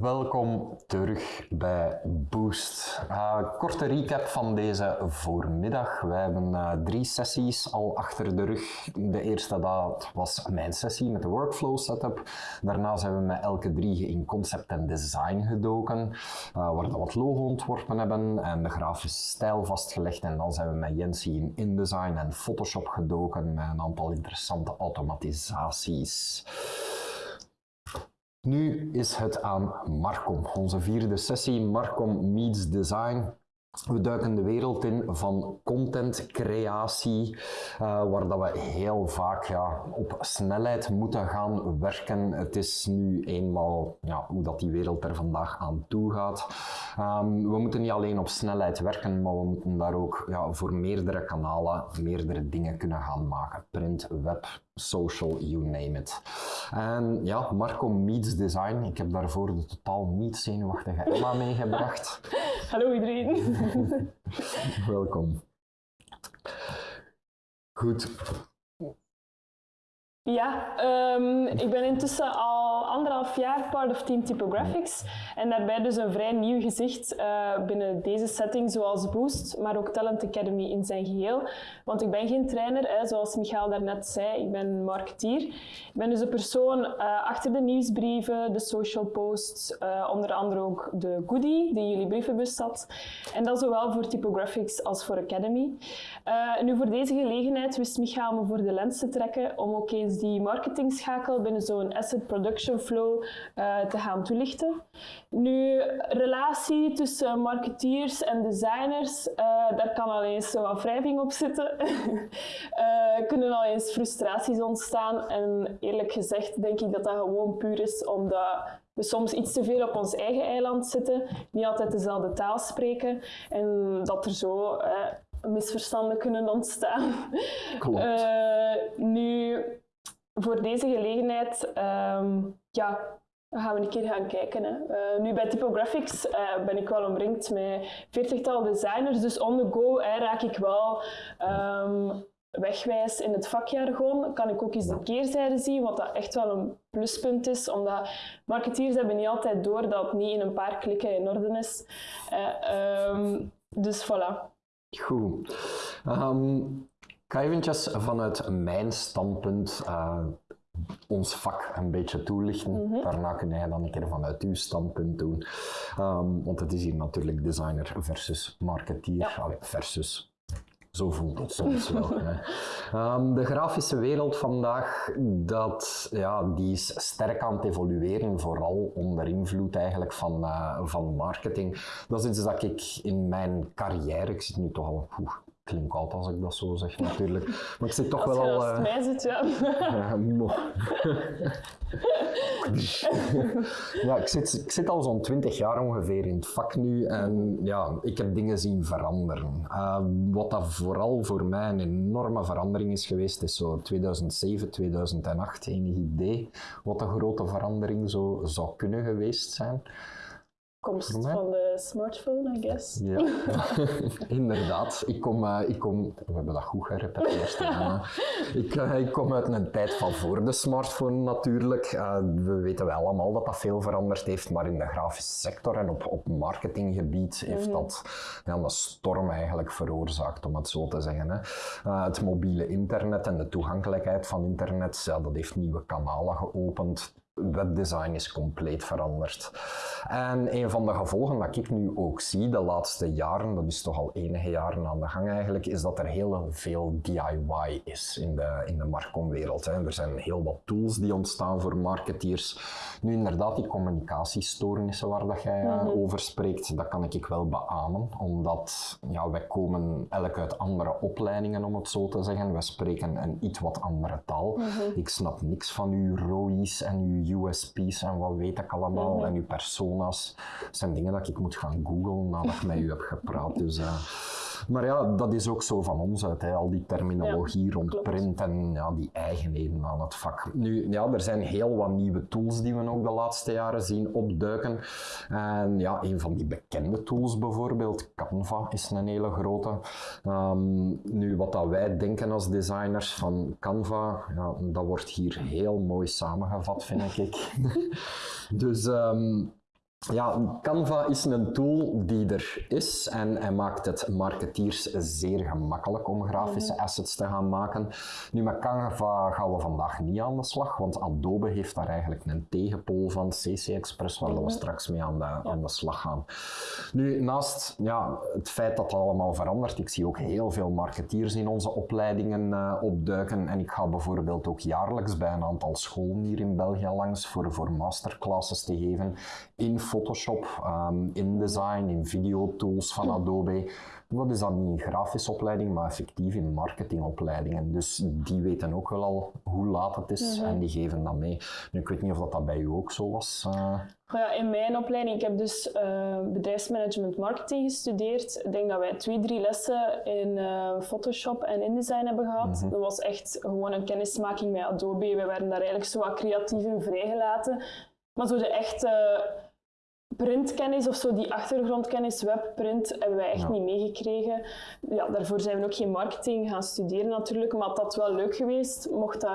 Welkom terug bij Boost. Uh, korte recap van deze voormiddag. We hebben uh, drie sessies al achter de rug. De eerste dat was mijn sessie met de workflow setup. Daarna zijn we met elke drie in concept en design gedoken, uh, waar we wat logo ontworpen hebben en de grafische stijl vastgelegd. En dan zijn we met Jensie in InDesign en Photoshop gedoken met een aantal interessante automatisaties. Nu is het aan Marcom, onze vierde sessie, Marcom Meets Design. We duiken de wereld in van contentcreatie, uh, waar dat we heel vaak ja, op snelheid moeten gaan werken. Het is nu eenmaal ja, hoe dat die wereld er vandaag aan toe gaat. Um, we moeten niet alleen op snelheid werken, maar we moeten daar ook ja, voor meerdere kanalen meerdere dingen kunnen gaan maken. Print, web, social, you name it. En ja, Marco Meets Design. Ik heb daarvoor de totaal niet zenuwachtige Emma meegebracht. Hallo iedereen. Welkom. Goed. Ja, um, ik ben intussen al anderhalf jaar part of Team Typographics en daarbij dus een vrij nieuw gezicht uh, binnen deze setting zoals Boost, maar ook Talent Academy in zijn geheel. Want ik ben geen trainer, hè, zoals Michael daarnet zei, ik ben marketeer. Ik ben dus de persoon uh, achter de nieuwsbrieven, de social posts, uh, onder andere ook de goodie die jullie brievenbus zat. En dat zowel voor Typographics als voor Academy. nu voor deze gelegenheid wist Michael me voor de lens te trekken om ook eens die marketingschakel binnen zo'n asset production flow uh, te gaan toelichten. Nu, relatie tussen marketeers en designers, uh, daar kan al eens wat wrijving op zitten. uh, kunnen al eens frustraties ontstaan en eerlijk gezegd denk ik dat dat gewoon puur is omdat we soms iets te veel op ons eigen eiland zitten, niet altijd dezelfde taal spreken en dat er zo misverstanden kunnen ontstaan. Klopt. nu, voor deze gelegenheid um, ja, gaan we een keer gaan kijken. Hè. Uh, nu bij Typographics uh, ben ik wel omringd met veertigtal designers, dus on the go raak ik wel um, wegwijs in het vakjargon. Kan ik ook eens de keerzijde zien, wat dat echt wel een pluspunt is, omdat marketeers hebben niet altijd door dat het niet in een paar klikken in orde is. Uh, um, dus voilà. Goed. Ga eventjes vanuit mijn standpunt uh, ons vak een beetje toelichten. Mm -hmm. Daarna kun jij dan een keer vanuit uw standpunt doen. Um, want het is hier natuurlijk designer versus marketeer. Ja. Allee, versus zo voelt het soms wel. um, de grafische wereld vandaag, dat, ja, die is sterk aan het evolueren, vooral onder invloed eigenlijk van, uh, van marketing. Dat is iets dat ik in mijn carrière, ik zit nu toch al oeh, klinkt als ik dat zo zeg natuurlijk. Maar ik zit toch als wel al... Als uh, mij zit, ja. ja, ik zit, ik zit al zo'n twintig jaar ongeveer in het vak nu en ja, ik heb dingen zien veranderen. Uh, wat dat vooral voor mij een enorme verandering is geweest, is zo 2007, 2008, enig idee wat een grote verandering zo zou kunnen geweest zijn komst van de smartphone, I guess. Ja, inderdaad. Ik kom, uh, ik kom, we hebben dat goed gerepeteerd. ik, uh, ik kom uit een tijd van voor de smartphone natuurlijk. Uh, we weten wel allemaal dat dat veel veranderd heeft, maar in de grafische sector en op, op marketinggebied heeft mm -hmm. dat ja, een storm eigenlijk veroorzaakt, om het zo te zeggen. Hè. het mobiele internet en de toegankelijkheid van internet, ja, dat heeft nieuwe kanalen geopend webdesign is compleet veranderd. En een van de gevolgen dat ik nu ook zie de laatste jaren, dat is toch al enige jaren aan de gang eigenlijk, is dat er heel veel DIY is in de, in de markomwereld. Er zijn heel wat tools die ontstaan voor marketeers. Nu inderdaad, die communicatiestoornissen waar dat jij mm -hmm. over spreekt, dat kan ik wel beamen, omdat ja, wij komen elk uit andere opleidingen, om het zo te zeggen. Wij spreken een iets wat andere taal. Mm -hmm. Ik snap niks van uw ROI's en uw USP's en wat weet ik allemaal, mm -hmm. en uw persona's. Dat zijn dingen dat ik moet gaan googlen nadat ik met u heb gepraat. Dus, uh, maar ja, dat is ook zo van ons uit, hè. al die terminologie ja, rond klopt. print en ja, die eigenheden aan het vak. Nu, ja, er zijn heel wat nieuwe tools die we ook de laatste jaren zien opduiken. En ja, een van die bekende tools bijvoorbeeld, Canva, is een hele grote. Um, nu, wat dat wij denken als designers van Canva, ja, dat wordt hier heel mooi samengevat, vind ik. dus... Um, Ja, Canva is een tool die er is en hij maakt het marketeers zeer gemakkelijk om grafische Mhm. assets te gaan maken. Nu, met Canva gaan we vandaag niet aan de slag, want Adobe heeft daar eigenlijk een tegenpool van, CC Express, waar Mhm. we straks mee aan de, aan de slag gaan. Nu, naast ja, het feit dat dat allemaal verandert, ik zie ook heel veel marketeers in onze opleidingen eh, opduiken en ik ga bijvoorbeeld ook jaarlijks bij een aantal scholen hier in België langs voor, voor masterclasses te geven in Photoshop, ehm, InDesign, in videotools van Adobe. Dat is dan niet een grafische opleiding, maar effectief in marketingopleidingen. Dus die weten ook wel al hoe laat het is en die geven dat mee. Nu, ik weet niet of dat, dat bij u ook zo was. eh. Ja, in mijn opleiding, ik heb dus eh, bedrijfsmanagement marketing gestudeerd. Ik denk dat wij twee, drie lessen in eh, Photoshop en InDesign hebben gehad. Dat was echt gewoon een kennismaking met Adobe. We werden daar eigenlijk zo wat creatief in vrijgelaten. Maar zo de echte printkennis of zo, die achtergrondkennis, webprint, hebben wij echt Ja. niet meegekregen. Ja, daarvoor zijn we ook geen marketing gaan studeren natuurlijk, maar dat wel leuk geweest. Mocht dat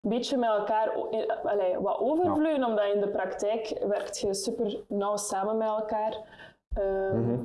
een beetje met elkaar eh, allee, wat overvloeien, omdat in de praktijk werkt je super nauw samen met elkaar. Ehm,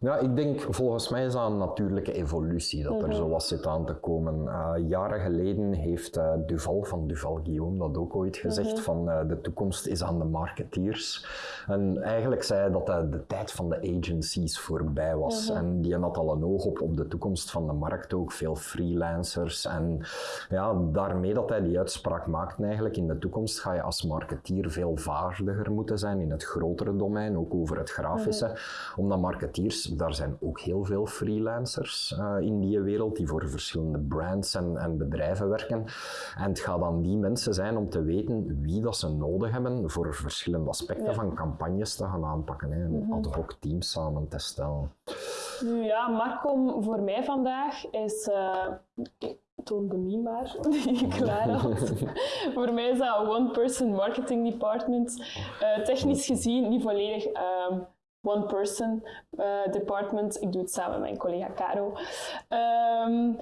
Ja, ik denk volgens mij is dat een natuurlijke evolutie dat er zo wat zit aan te komen. Eh, jaren geleden heeft eh, Duval van Duval Guillaume dat ook ooit gezegd van eh, de toekomst is aan de marketeers. En eigenlijk zei hij dat de tijd van de agencies voorbij was. En die had al een oog op, op de toekomst van de markt ook, veel freelancers. En ja, daarmee dat hij die uitspraak maakte eigenlijk, in de toekomst ga je als marketeer veel vaardiger moeten zijn in het grotere domein, ook over het grafische. Omdat marketeers, daar zijn ook heel veel freelancers eh, in die wereld die voor verschillende brands en, en bedrijven werken. En het gaat aan die mensen zijn om te weten wie dat ze nodig hebben voor verschillende aspecten Ja. van campagnes te gaan aanpakken. Hè, en ad hoc teams samen te stellen. Nu ja, Marcom voor mij vandaag is. ik toon de meme maar die ik klaar had. voor mij is dat one-person marketing department. Eh, technisch gezien niet volledig ehm, one-person eh, department. Ik doe het samen met mijn collega Caro. Ehm,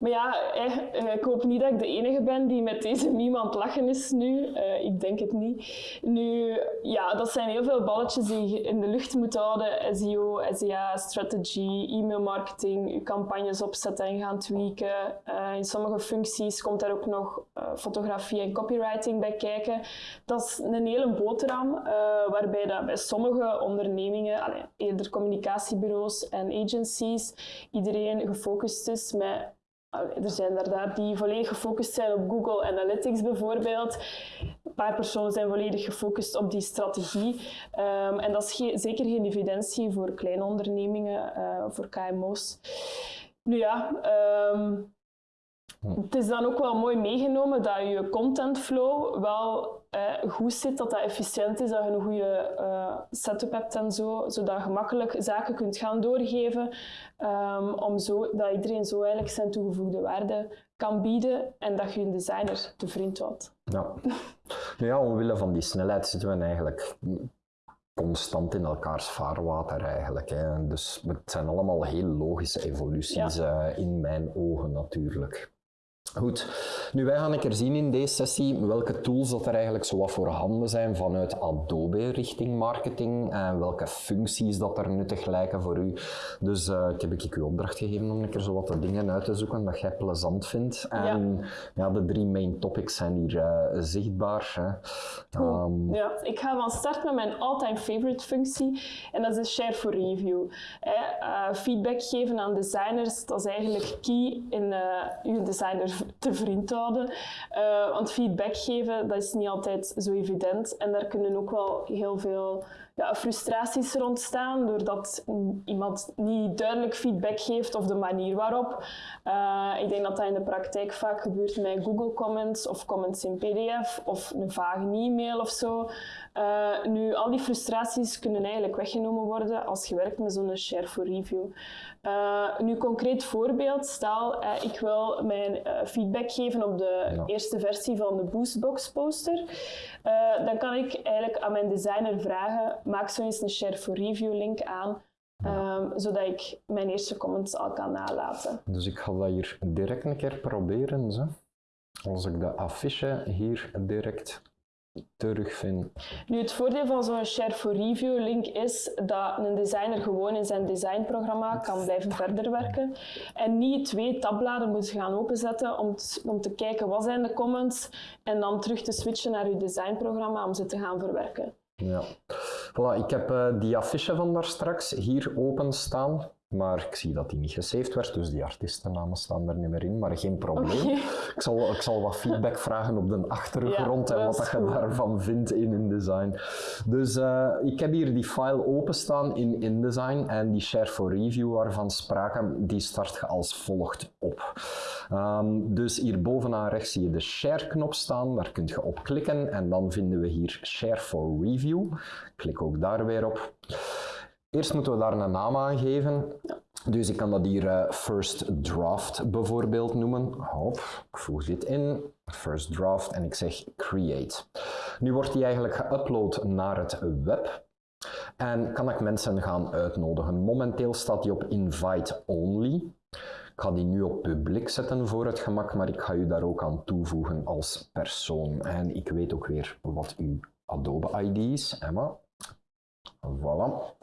maar ja, eh, eh, ik hoop niet dat ik de enige ben die met deze het lachen is nu. Eh, ik denk het niet. Nu, ja, dat zijn heel veel balletjes die je in de lucht moet houden. SEO, SEA, strategy, e-mail marketing, je campagnes opzetten en gaan tweaken. In sommige functies komt daar ook nog fotografie en copywriting bij kijken. Dat is een hele boterham, waarbij dat bij sommige ondernemingen, eerder communicatiebureaus en agencies, iedereen gefocust is met Er zijn er daar die volledig gefocust zijn op Google Analytics bijvoorbeeld. Een paar personen zijn volledig gefocust op die strategie. Ehm, en dat is ge- zeker geen evidentie voor kleine ondernemingen, eh, voor KMO's. Nu ja, ehm, het is dan ook wel mooi meegenomen dat je contentflow wel eh, goed zit, dat dat efficiënt is, dat je een goede eh, setup hebt en zo, zodat je gemakkelijk zaken kunt gaan doorgeven, ehm, om zo, dat iedereen zo eigenlijk zijn toegevoegde waarde kan bieden en dat je een designer te vriend houdt. Ja. Ja, omwille van die snelheid zitten we eigenlijk constant in elkaars vaarwater eigenlijk. Hè. Dus het zijn allemaal heel logische evoluties eh, in mijn ogen natuurlijk. Goed, nu wij gaan een keer zien in deze sessie welke tools dat er eigenlijk zo wat voorhanden zijn vanuit Adobe richting marketing en welke functies dat er nuttig lijken voor u. Dus eh, ik heb ik u opdracht gegeven om een keer zo wat de dingen uit te zoeken dat jij plezant vindt. En ja, de drie main topics zijn hier eh, zichtbaar. Hè. Ehm, Ja, ik ga van start met mijn all-time favorite functie en dat is de share for review. Hè, eh, feedback geven aan designers, dat is eigenlijk key in je designer te vriend houden. Eh, want feedback geven, dat is niet altijd zo evident en daar kunnen ook wel heel veel ja, frustraties er ontstaan doordat iemand niet duidelijk feedback geeft of de manier waarop. Eh, ik denk dat dat in de praktijk vaak gebeurt met Google Comments of comments in PDF of een vage e-mail of zo. Eh, nu, al die frustraties kunnen eigenlijk weggenomen worden als je werkt met zo'n share for review. Eh, nu, concreet voorbeeld, stel ik wil mijn feedback geven op de Ja. eerste versie van de Boostbox poster. Dan kan ik eigenlijk aan mijn designer vragen, maak zo eens een share for review link aan, ehm, zodat ik mijn eerste comments al kan nalaten. Dus ik ga dat hier direct een keer proberen. Zo. Als ik de affiche hier direct terugvind. Nu, het voordeel van zo'n Share for Review link is dat een designer gewoon in zijn designprogramma kan blijven verder werken en niet twee tabbladen moet gaan openzetten om te, om te kijken wat zijn de comments en dan terug te switchen naar je designprogramma om ze te gaan verwerken. Ja. Voilà, ik heb uh, die affiche van daar straks hier open staan. Maar ik zie dat die niet gesaved werd, dus die artiestennamen staan er niet meer in. Maar geen probleem. Ik, zal, ik zal wat feedback vragen op de achtergrond Ja, en wat dat je daarvan vindt in InDesign. Dus eh, ik heb hier die file openstaan in InDesign en die share for review waarvan sprake, die start je als volgt op. Ehm, dus hier bovenaan rechts zie je de share knop staan, daar kun je op klikken en dan vinden we hier share for review. Klik ook daar weer op. Eerst moeten we daar een naam aan geven. Dus ik kan dat hier eh, first draft bijvoorbeeld noemen. Hop, ik voeg dit in. First draft en ik zeg create. Nu wordt die eigenlijk geüpload naar het web. En kan ik mensen gaan uitnodigen. Momenteel staat die op invite only. Ik ga die nu op publiek zetten voor het gemak, maar ik ga u daar ook aan toevoegen als persoon. En ik weet ook weer wat uw Adobe ID is. Emma. Voilà.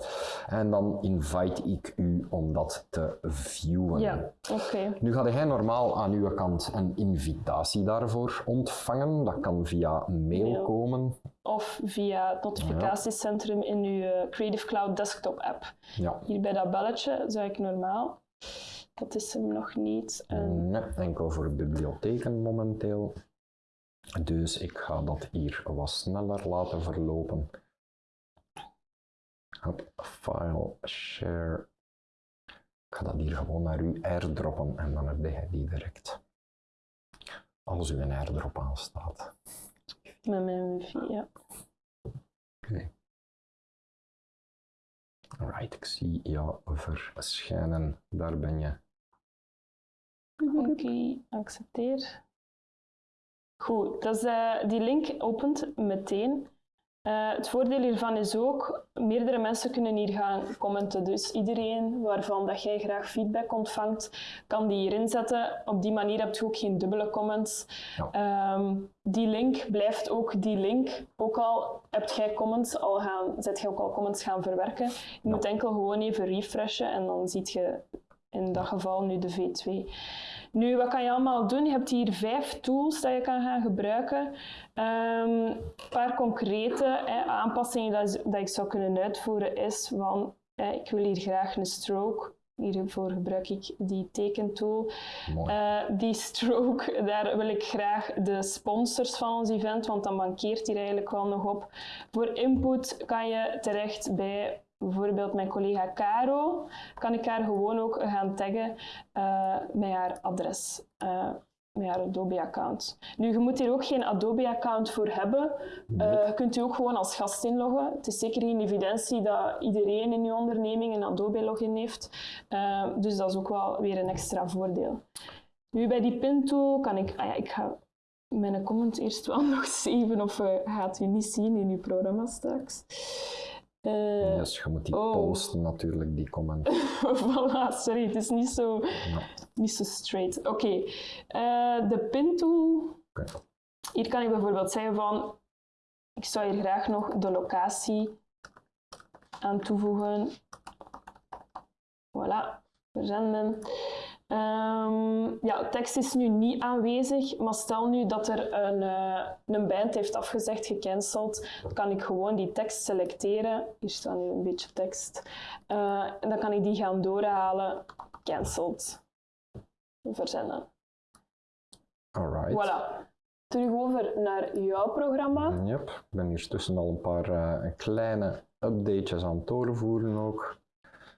En dan invite ik u om dat te viewen. Ja, oké. Nu ga jij normaal aan uw kant een invitatie daarvoor ontvangen. Dat kan via mail Mail. komen. Of via het notificatiecentrum in uw eh, Creative Cloud desktop app. Ja. Hier bij dat belletje zou ik normaal. Dat is hem nog niet. En Nee, enkel voor bibliotheken momenteel. Dus ik ga dat hier wat sneller laten verlopen. Hop, file, share. Ik ga dat hier gewoon naar u airdroppen en dan heb jij die direct. Als u een airdrop aanstaat. met mijn wifi, ja. Oké. Alright, ik zie jou verschijnen. Daar ben je. Oké, accepteer. Goed, dat is, eh, die link opent meteen. Eh, het voordeel hiervan is ook, meerdere mensen kunnen hier gaan commenten. Dus iedereen waarvan dat jij graag feedback ontvangt, kan die hierin zetten. Op die manier heb je ook geen dubbele comments. Ja. Ehm, die link blijft ook die link. Ook al hebt jij comments al gaan, zet jij ook al comments gaan verwerken. Je moet enkel gewoon even refreshen en dan ziet je in dat geval nu de V2. Nu, wat kan je allemaal doen? Je hebt hier vijf tools dat je kan gaan gebruiken. Ehm, een paar concrete hè, aanpassingen dat, dat ik zou kunnen uitvoeren is van, ik wil hier graag een stroke. Hiervoor gebruik ik die tekentool. Eh, die stroke, daar wil ik graag de sponsors van ons event, want dan mankeert hier eigenlijk wel nog op. Voor input kan je terecht bij bijvoorbeeld mijn collega Caro. Kan ik haar gewoon ook gaan taggen eh, met haar adres. eh, met haar Adobe-account. Nu, je moet hier ook geen Adobe-account voor hebben. Eh, je kunt u ook gewoon als gast inloggen. Het is zeker geen evidentie dat iedereen in je onderneming een Adobe-login heeft. Dus dat is ook wel weer een extra voordeel. Nu, bij die pin-tool kan ik... Ah ja, ik ga mijn comment eerst wel nog zeven of gaat u niet zien in uw programma straks. Uh, dus je moet die oh. posten natuurlijk, die comment. voilà, sorry, het is niet zo, Ja. niet zo straight. Oké, okay. uh, de pin-tool. Oké. Hier kan ik bijvoorbeeld zeggen van, ik zou hier graag nog de locatie aan toevoegen. Voilà, verzenden. Um, ja, tekst is nu niet aanwezig, maar stel nu dat er een, uh, een band heeft afgezegd, gecanceld, dan kan ik gewoon die tekst selecteren. Hier staat nu een beetje tekst. Uh, en dan kan ik die gaan doorhalen. Cancelled. Verzenden. Alright. Voilà. Terug over naar jouw programma. Yep. Ik ben hier tussen al een paar uh, kleine updates aan het doorvoeren ook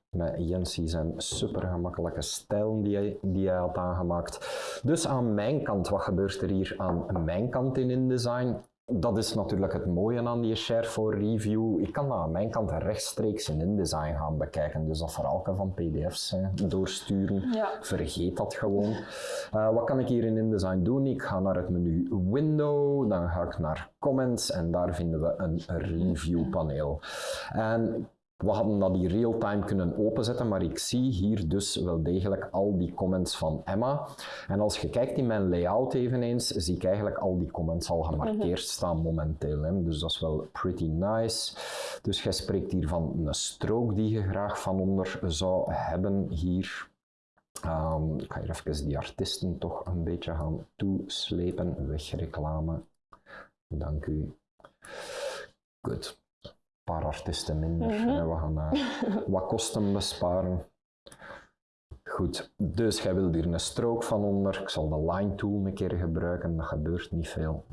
met Jensie zijn super gemakkelijke stijl die hij, die hij had aangemaakt. Dus aan mijn kant, wat gebeurt er hier aan mijn kant in InDesign? Dat is natuurlijk het mooie aan die Share for Review. Ik kan dat aan mijn kant rechtstreeks in InDesign gaan bekijken. Dus dat verhaalken van pdf's hè, doorsturen. Ja. Vergeet dat gewoon. Uh, wat kan ik hier in InDesign doen? Ik ga naar het menu Window, dan ga ik naar Comments en daar vinden we een review paneel. En we hadden dat hier real-time kunnen openzetten, maar ik zie hier dus wel degelijk al die comments van Emma. En als je kijkt in mijn layout eveneens, zie ik eigenlijk al die comments al gemarkeerd staan momenteel. Hè. Dus dat is wel pretty nice. Dus jij spreekt hier van een strook die je graag van onder zou hebben hier. Um, ik ga hier even die artiesten toch een beetje gaan toeslepen. Wegreclame. Dank u. Goed paar artiesten minder. We gaan uh, wat kosten besparen. Goed, dus jij wilt hier een strook van onder. Ik zal de line tool een keer gebruiken, dat gebeurt niet veel.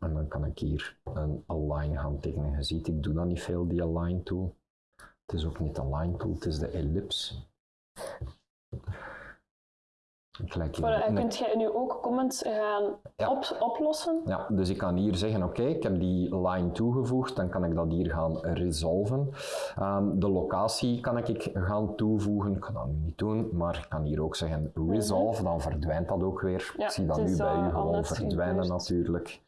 En dan kan ik hier een align gaan tekenen. Je ziet, ik doe dat niet veel, die align tool. Het is ook niet de line tool, het is de ellipse. Gelijk voilà, kunt jij nu ook comments gaan op, oplossen? Ja, dus ik kan hier zeggen, oké, ik heb die line toegevoegd, dan kan ik dat hier gaan resolven. Um, de locatie kan ik gaan toevoegen, ik kan dat nu niet doen, maar ik kan hier ook zeggen resolve, dan verdwijnt dat ook weer. ik zie dat nu bij u gewoon verdwijnen natuurlijk.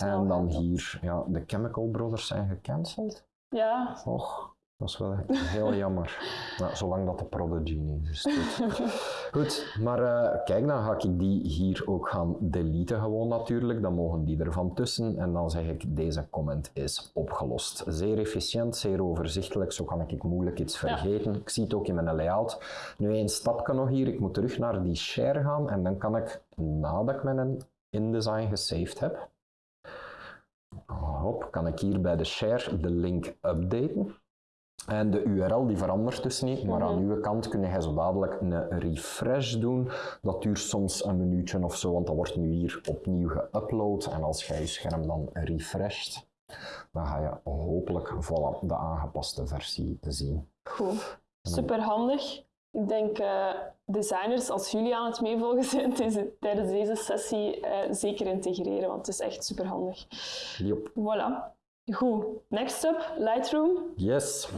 En dan hier, ja, de Chemical Brothers zijn gecanceld. Ja. Och, dat is wel heel jammer. Nou, zolang dat de Prodigy niet is. Goed, goed maar uh, kijk, dan ga ik die hier ook gaan deleten gewoon natuurlijk. Dan mogen die ervan tussen en dan zeg ik deze comment is opgelost. Zeer efficiënt, zeer overzichtelijk, zo kan ik moeilijk iets vergeten. Ik zie het ook in mijn layout. Nu één stapje nog hier, ik moet terug naar die share gaan en dan kan ik, nadat ik mijn InDesign gesaved heb, hop, kan ik hier bij de share de link updaten. En de URL die verandert dus niet, maar aan mhm. uw kant kun je zo dadelijk een refresh doen. Dat duurt soms een minuutje of zo, want dat wordt nu hier opnieuw geüpload. En als jij je scherm dan refresht, dan ga je hopelijk voilà, de aangepaste versie zien. Goed, super handig. Ik denk uh, designers, als jullie aan het meevolgen zijn tijdens deze sessie, uh, zeker integreren, want het is echt super handig. Yep. Voilà. Goed, next up, Lightroom. Yes.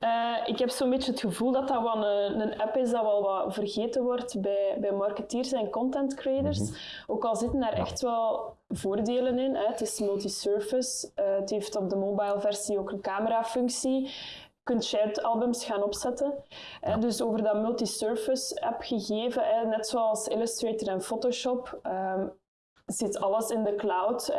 Uh, ik heb zo'n beetje het gevoel dat dat wel een, een, app is dat wel wat vergeten wordt bij, bij marketeers en content creators. Mhm. Ook al zitten daar echt wel voordelen in. Hè. Het is multi-surface. Uh, het heeft op de mobile versie ook een camerafunctie. Je kunt shared albums gaan opzetten. Ja. dus over dat multi-surface app gegeven, net zoals Illustrator en Photoshop, um, zit alles in de cloud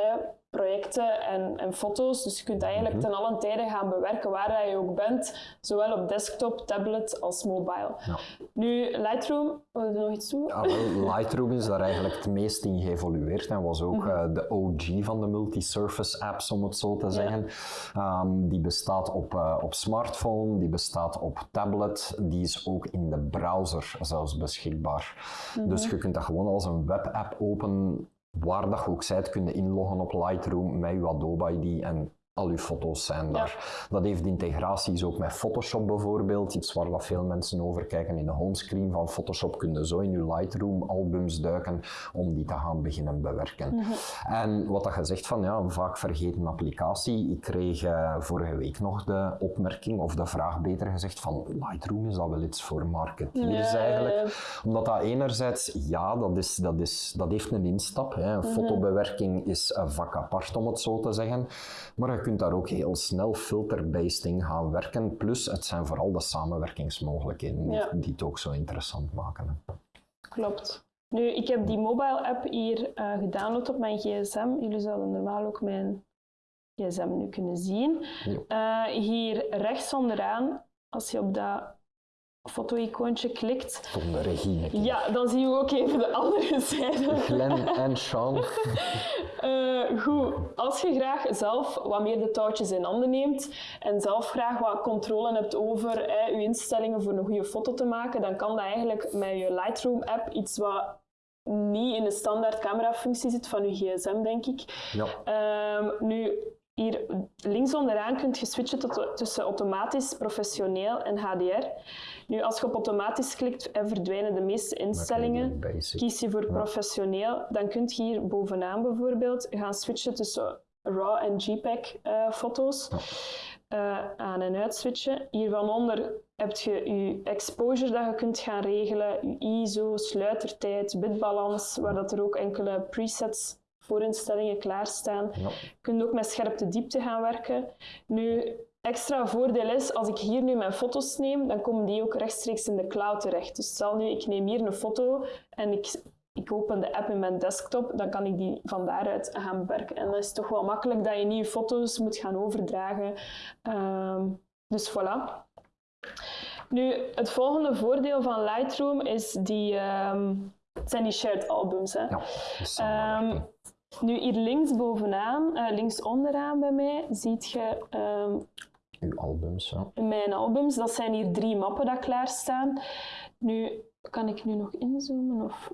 projecten en, en foto's. Dus je kunt eigenlijk mm ten allen tijde gaan bewerken waar je ook bent, zowel op desktop, tablet als mobile. Ja. Nu, Lightroom, wil je nog iets doen? Ja, Lightroom is daar eigenlijk het meest in geëvolueerd en was ook mhm. eh, de OG van de multi-surface apps, om het zo te zeggen. Ehm, die bestaat op, uh, op smartphone, die bestaat op tablet, die is ook in de browser zelfs beschikbaar. Dus mhm. je kunt dat gewoon als een webapp open waar dat ook zijt, kun je inloggen op Lightroom met je Adobe ID en al je foto's zijn daar. Dat heeft integraties ook met Photoshop bijvoorbeeld, iets waar dat veel mensen over kijken in de homescreen van Photoshop kun je zo in je Lightroom albums duiken om die te gaan beginnen bewerken. Mhm. En wat dat je zegt van ja, een vaak vergeten applicatie, ik kreeg uh, vorige week nog de opmerking of de vraag beter gezegd van Lightroom is dat wel iets voor marketeers eigenlijk. Omdat dat enerzijds, ja, dat, is, dat, is, dat heeft een instap. Hè. Mhm. Fotobewerking is een vak apart om het zo te zeggen. Maar kunt daar ook heel snel filter-based in gaan werken. Plus, het zijn vooral de samenwerkingsmogelijkheden die het ook zo interessant maken. Klopt. Nu, ik heb die mobile app hier uh, gedownload op mijn gsm. Jullie zouden normaal ook mijn gsm nu kunnen zien. Uh, hier rechts onderaan, als je op dat foto-icoontje klikt. Tom de regie. Ja, dan zien we ook even de andere zijde. Glenn en Sean. uh, goed, als je graag zelf wat meer de touwtjes in handen neemt en zelf graag wat controle hebt over eh, je instellingen voor een goede foto te maken, dan kan dat eigenlijk met je Lightroom-app iets wat niet in de standaard camerafunctie zit van je gsm, denk ik. Ja. Uh, nu, hier links onderaan kunt je switchen tot, tussen automatisch, professioneel en HDR. Nu, als je op automatisch klikt, verdwijnen de meeste instellingen. Kies je voor professioneel, dan kun je hier bovenaan bijvoorbeeld gaan switchen tussen RAW en JPEG-foto's. Uh, aan- en uitswitchen. Hier van onder heb je je exposure dat je kunt gaan regelen, je ISO, sluitertijd, bitbalans, waar dat er ook enkele presets voorinstellingen klaarstaan. Ja. Je kunt ook met scherpte diepte gaan werken. Nu, extra voordeel is, als ik hier nu mijn foto's neem, dan komen die ook rechtstreeks in de cloud terecht. Dus stel nu, ik neem hier een foto en ik, ik open de app in mijn desktop, dan kan ik die van daaruit gaan bewerken. En dat is toch wel makkelijk dat je niet je foto's moet gaan overdragen. Ehm, dus voilà. Nu, het volgende voordeel van Lightroom is die, ehm, zijn die shared albums. Hè. Ja, samenwerking. Nu, hier links bovenaan, eh, links onderaan bij mij, ziet je ehm, Uw albums, ja. mijn albums. Dat zijn hier drie mappen dat klaarstaan. Nu, kan ik nu nog inzoomen? Of...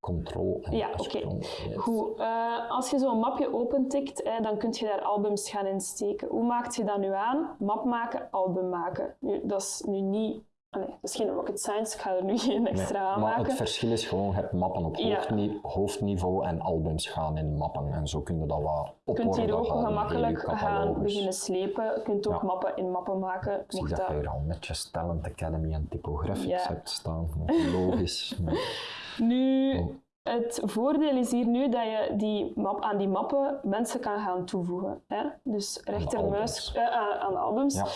Control en Ja, oké. Yes. Goed, eh, als je zo'n mapje opentikt, hè, dan kun je daar albums gaan insteken. Hoe maakt je dat nu aan? Map maken, album maken. Nu, dat is nu niet... nee, dat is geen rocket science, ik ga er nu geen extra Nee, aan maar maken. het verschil is gewoon, je hebt mappen op Ja. hoofdni- hoofdniveau en albums gaan in mappen. En zo kun je dat wat Je kunt hier ook gemakkelijk gaan beginnen slepen. Je kunt ook Ja. mappen in mappen maken. Ik zie dat dat- je hier al netjes Talent Academy en Typographics Ja. hebt staan. Logisch. Nu, Oh. Het voordeel is hier nu dat je die map, aan die mappen mensen kan gaan toevoegen. Hè? Dus rechtermuis, albums. eh, aan, aan albums. Ja.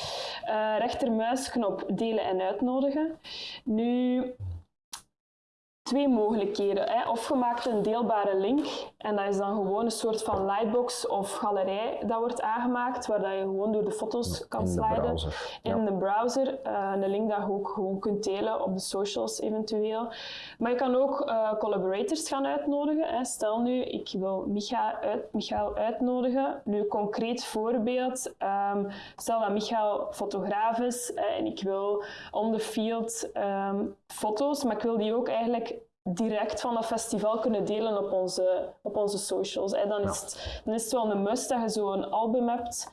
Eh, rechtermuisknop delen en uitnodigen. Nu, twee mogelijkheden. Hè? Of je maakt een deelbare link en dat is dan gewoon een soort van lightbox of galerij dat wordt aangemaakt, waar dat je gewoon door de foto's kan in de sliden browser. in Ja. de browser. eh, een link dat je ook gewoon kunt delen op de socials eventueel. Maar je kan ook eh, collaborators gaan uitnodigen. Hè. Stel nu, ik wil Micha uit, Michael uitnodigen. Nu, concreet voorbeeld. ehm, stel dat Michael fotograaf is hè, en ik wil on the field ehm, foto's, maar ik wil die ook eigenlijk direct van dat festival kunnen delen op onze, op onze socials. Hè. Dan, is het, dan is het wel een must dat je zo'n album hebt.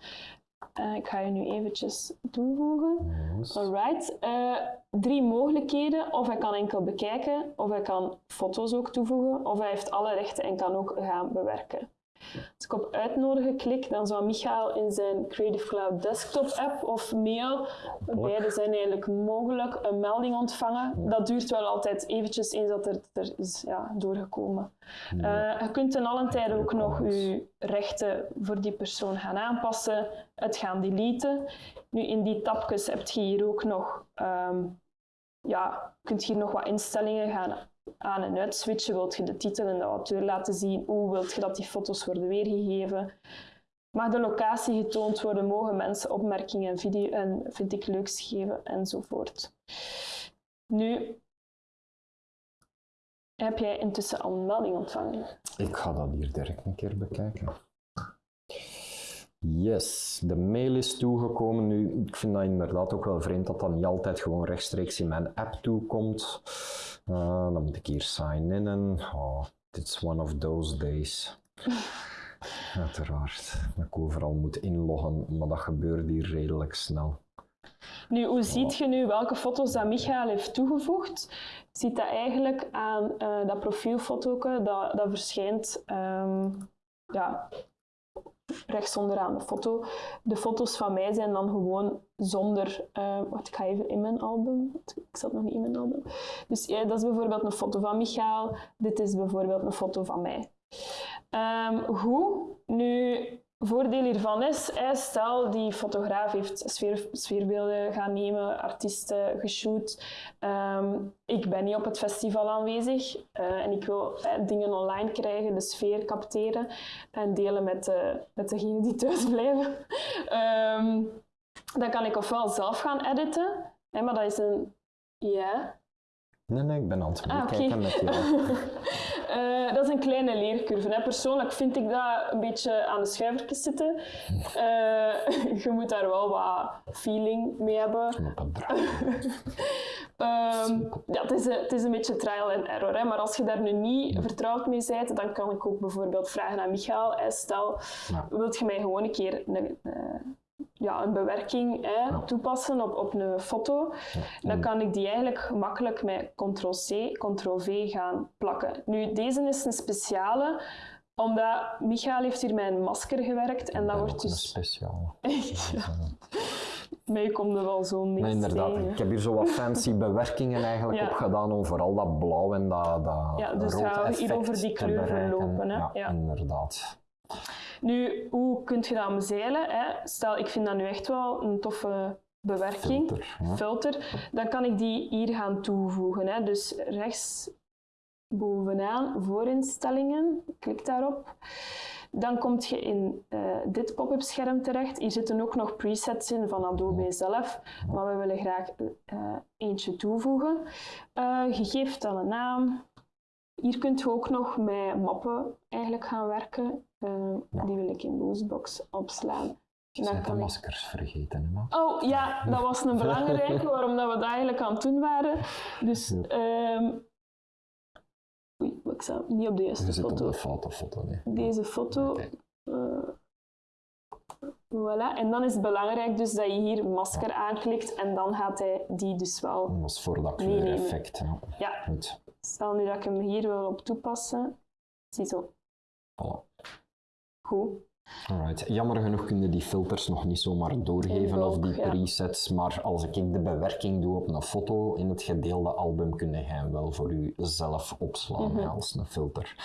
Eh, ik ga je nu eventjes toevoegen. Yes. Alright. Eh, drie mogelijkheden. Of hij kan enkel bekijken, of hij kan foto's ook toevoegen, of hij heeft alle rechten en kan ook gaan bewerken. Als ik op uitnodigen klik, dan zou Michael in zijn Creative Cloud desktop app of mail, beide zijn eigenlijk mogelijk, een melding ontvangen. Dat duurt wel altijd eventjes eens dat het er is ja, doorgekomen. Eh, je kunt ten allen tijde ook nog je rechten voor die persoon gaan aanpassen, het gaan deleten. Nu, in die tabjes heb je hier ook nog, ehm, ja, je kunt hier nog wat instellingen gaan aan- en uitswitchen. Wilt je de titel en de auteur laten zien? Hoe wilt je dat die foto's worden weergegeven? Mag de locatie getoond worden? Mogen mensen opmerkingen en, video en vind ik leuks geven? Enzovoort. Nu, heb jij intussen al een melding ontvangen? Ik ga dat hier direct een keer bekijken. Yes, de mail is toegekomen. Nu, ik vind dat inderdaad ook wel vreemd dat dat niet altijd gewoon rechtstreeks in mijn app toekomt. Uh, dan moet ik hier sign in en oh, it's one of those days. Uiteraard, dat ik overal moet inloggen, maar dat gebeurt hier redelijk snel. Nu, hoe ziet je nu welke foto's dat Michael heeft toegevoegd? Ziet dat eigenlijk aan eh, dat profielfoto dat, dat verschijnt ehm, ja, rechts onderaan de foto. De foto's van mij zijn dan gewoon zonder... eh, wacht, ik ga even in mijn album. Ik zat nog niet in mijn album. Dus ja, dat is bijvoorbeeld een foto van Michael. Dit is bijvoorbeeld een foto van mij. Ehm, hoe? Nu, voordeel hiervan is, stel die fotograaf heeft sfeer, sfeerbeelden gaan nemen, artiesten geshoot. Ehm, ik ben niet op het festival aanwezig eh, en ik wil eh, dingen online krijgen, de sfeer capteren en delen met, de, met degenen die thuis blijven. Ehm, dan kan ik ofwel zelf gaan editen, hè, maar dat is een... Ja, Nee, nee, ik ben aan het Ah, oké. bekijken met jou. Eh, dat is een kleine leercurve. Hè. Persoonlijk vind ik dat een beetje aan de schuivertjes zitten. Eh, je moet daar wel wat feeling mee hebben. Ehm, ja, het, is een, het is een beetje trial and error. Hè. Maar als je daar nu niet vertrouwd mee bent, dan kan ik ook bijvoorbeeld vragen aan Michael. Stel, Ja. wilt je mij gewoon een keer een, eh, ja, een bewerking hè, toepassen op, op een foto? Dan kan ik die eigenlijk gemakkelijk met Ctrl-C, Ctrl-V gaan plakken. Nu, deze is een speciale, omdat Michael heeft hier met een masker gewerkt en dat En wordt ook een dus... speciaal. Ja. Mij komt er wel zo'n niks Nee, inderdaad. tegen. Ik heb hier zo wat fancy bewerkingen eigenlijk Ja. op gedaan om vooral dat blauw en dat, dat Ja, dus rood gaan we hier over die kleuren lopen, hè? Ja, Ja. inderdaad. Nu, hoe kun je dat omzeilen? Hè? Stel, ik vind dat nu echt wel een toffe bewerking, Filter, ja. filter, dan kan ik die hier gaan toevoegen. Hè? Dus rechts bovenaan, voorinstellingen, klik daarop. Dan kom je in eh, dit pop-up scherm terecht. Hier zitten ook nog presets in van Adobe zelf, maar we willen graag eh, eentje toevoegen. Eh, je geeft dan een naam. Hier kunt je ook nog met mappen eigenlijk gaan werken. Eh, Die wil ik in Boostbox opslaan. Je bent de maskers vergeten, hè. Oh ja, dat was een belangrijke, waarom dat we dat eigenlijk aan het doen waren. Dus, ehm oei, ik sta niet op de juiste op foto. de foto, foto nee. Deze foto. Eh, voilà. En dan is het belangrijk dus dat je hier masker aanklikt en dan gaat hij die dus wel. Dat was voor dat kleureffect. Ja. Ja, Goed. stel nu dat ik hem hier wil op toepassen. Ziezo. Voilà. Goed. Alright. Jammer genoeg kun je die filters nog niet zomaar doorgeven of die ja. presets, maar als ik de bewerking doe op een foto in het gedeelde album, kun je hem wel voor jezelf opslaan Mhm. als een filter.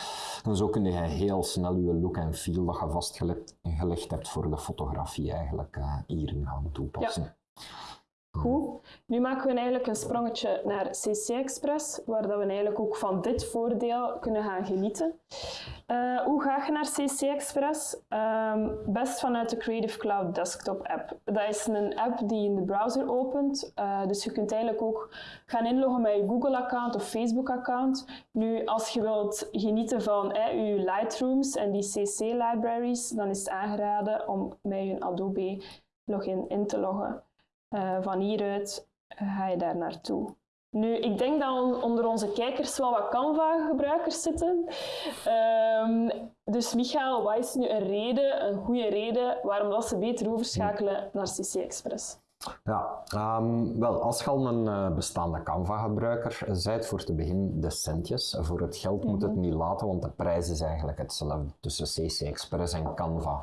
En zo kun je heel snel je look en feel dat je vastgelegd gelegd hebt voor de fotografie eigenlijk eh, hierin gaan toepassen. Goed. Nu maken we eigenlijk een sprongetje naar CC Express, waar dat we eigenlijk ook van dit voordeel kunnen gaan genieten. Eh, hoe ga je naar CC Express? Ehm, best vanuit de Creative Cloud Desktop app. Dat is een app die in de browser opent. Eh, dus je kunt eigenlijk ook gaan inloggen met je Google-account of Facebook-account. Nu, als je wilt genieten van eh, je Lightrooms en die CC-libraries, dan is het aangeraden om met je Adobe login in te loggen. Eh, van hieruit ga je daar naartoe. Nu, ik denk dat on- onder onze kijkers wel wat Canva-gebruikers zitten. Ehm, dus Michael, wat is nu een reden, een goede reden, waarom dat ze beter overschakelen naar CC Express? Ja, ehm, wel, als je al een eh, bestaande Canva-gebruiker bent, voor te beginnen de centjes. Voor het geld moet het niet laten, want de prijs is eigenlijk hetzelfde tussen CC Express en Canva.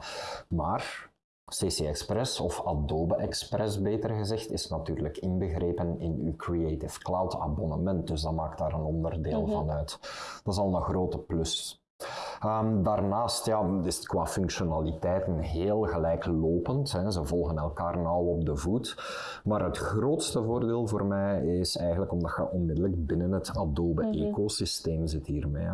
Maar CC Express, of Adobe Express beter gezegd, is natuurlijk inbegrepen in uw Creative Cloud abonnement. Dus dat maakt daar een onderdeel van uit. Dat is al een grote plus. Ehm, daarnaast ja, is het qua functionaliteiten heel gelijklopend. Hè. Ze volgen elkaar nauw op de voet. Maar het grootste voordeel voor mij is eigenlijk omdat je onmiddellijk binnen het Adobe-ecosysteem zit hiermee. hè.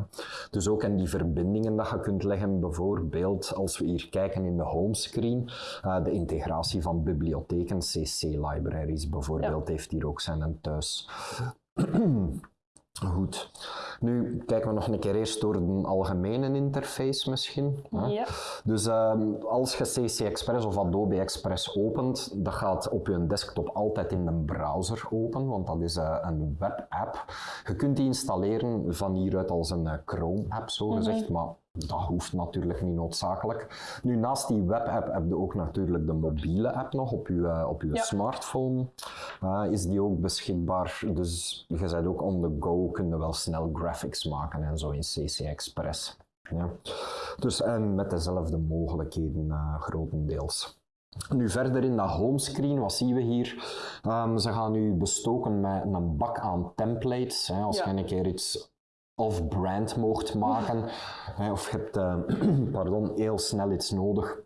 Dus ook in die verbindingen dat je kunt leggen, bijvoorbeeld als we hier kijken in de homescreen, eh, de integratie van bibliotheken, CC-libraries bijvoorbeeld, heeft hier ook zijn thuis. Goed. Nu kijken we nog een keer eerst door de algemene interface misschien. hè. Ja. Dus ehm, als je CC Express of Adobe Express opent, dat gaat op je desktop altijd in een browser open, want dat is eh, een webapp. Je kunt die installeren van hieruit als een eh, Chrome-app, zo gezegd, maar dat hoeft natuurlijk niet noodzakelijk. Nu, naast die webapp heb je ook natuurlijk de mobiele app nog op je, eh, op je Ja. smartphone. Is die ook beschikbaar, dus je bent ook on the go, kun je wel snel graphics maken en zo in CC Express. Ja. Dus en met dezelfde mogelijkheden eh, grotendeels. Nu verder in dat homescreen, wat zien we hier? Ehm, ze gaan nu bestoken met een bak aan templates. Hè, als Ja. je een keer iets off-brand mocht maken, hè, of je hebt eh, pardon, heel snel iets nodig,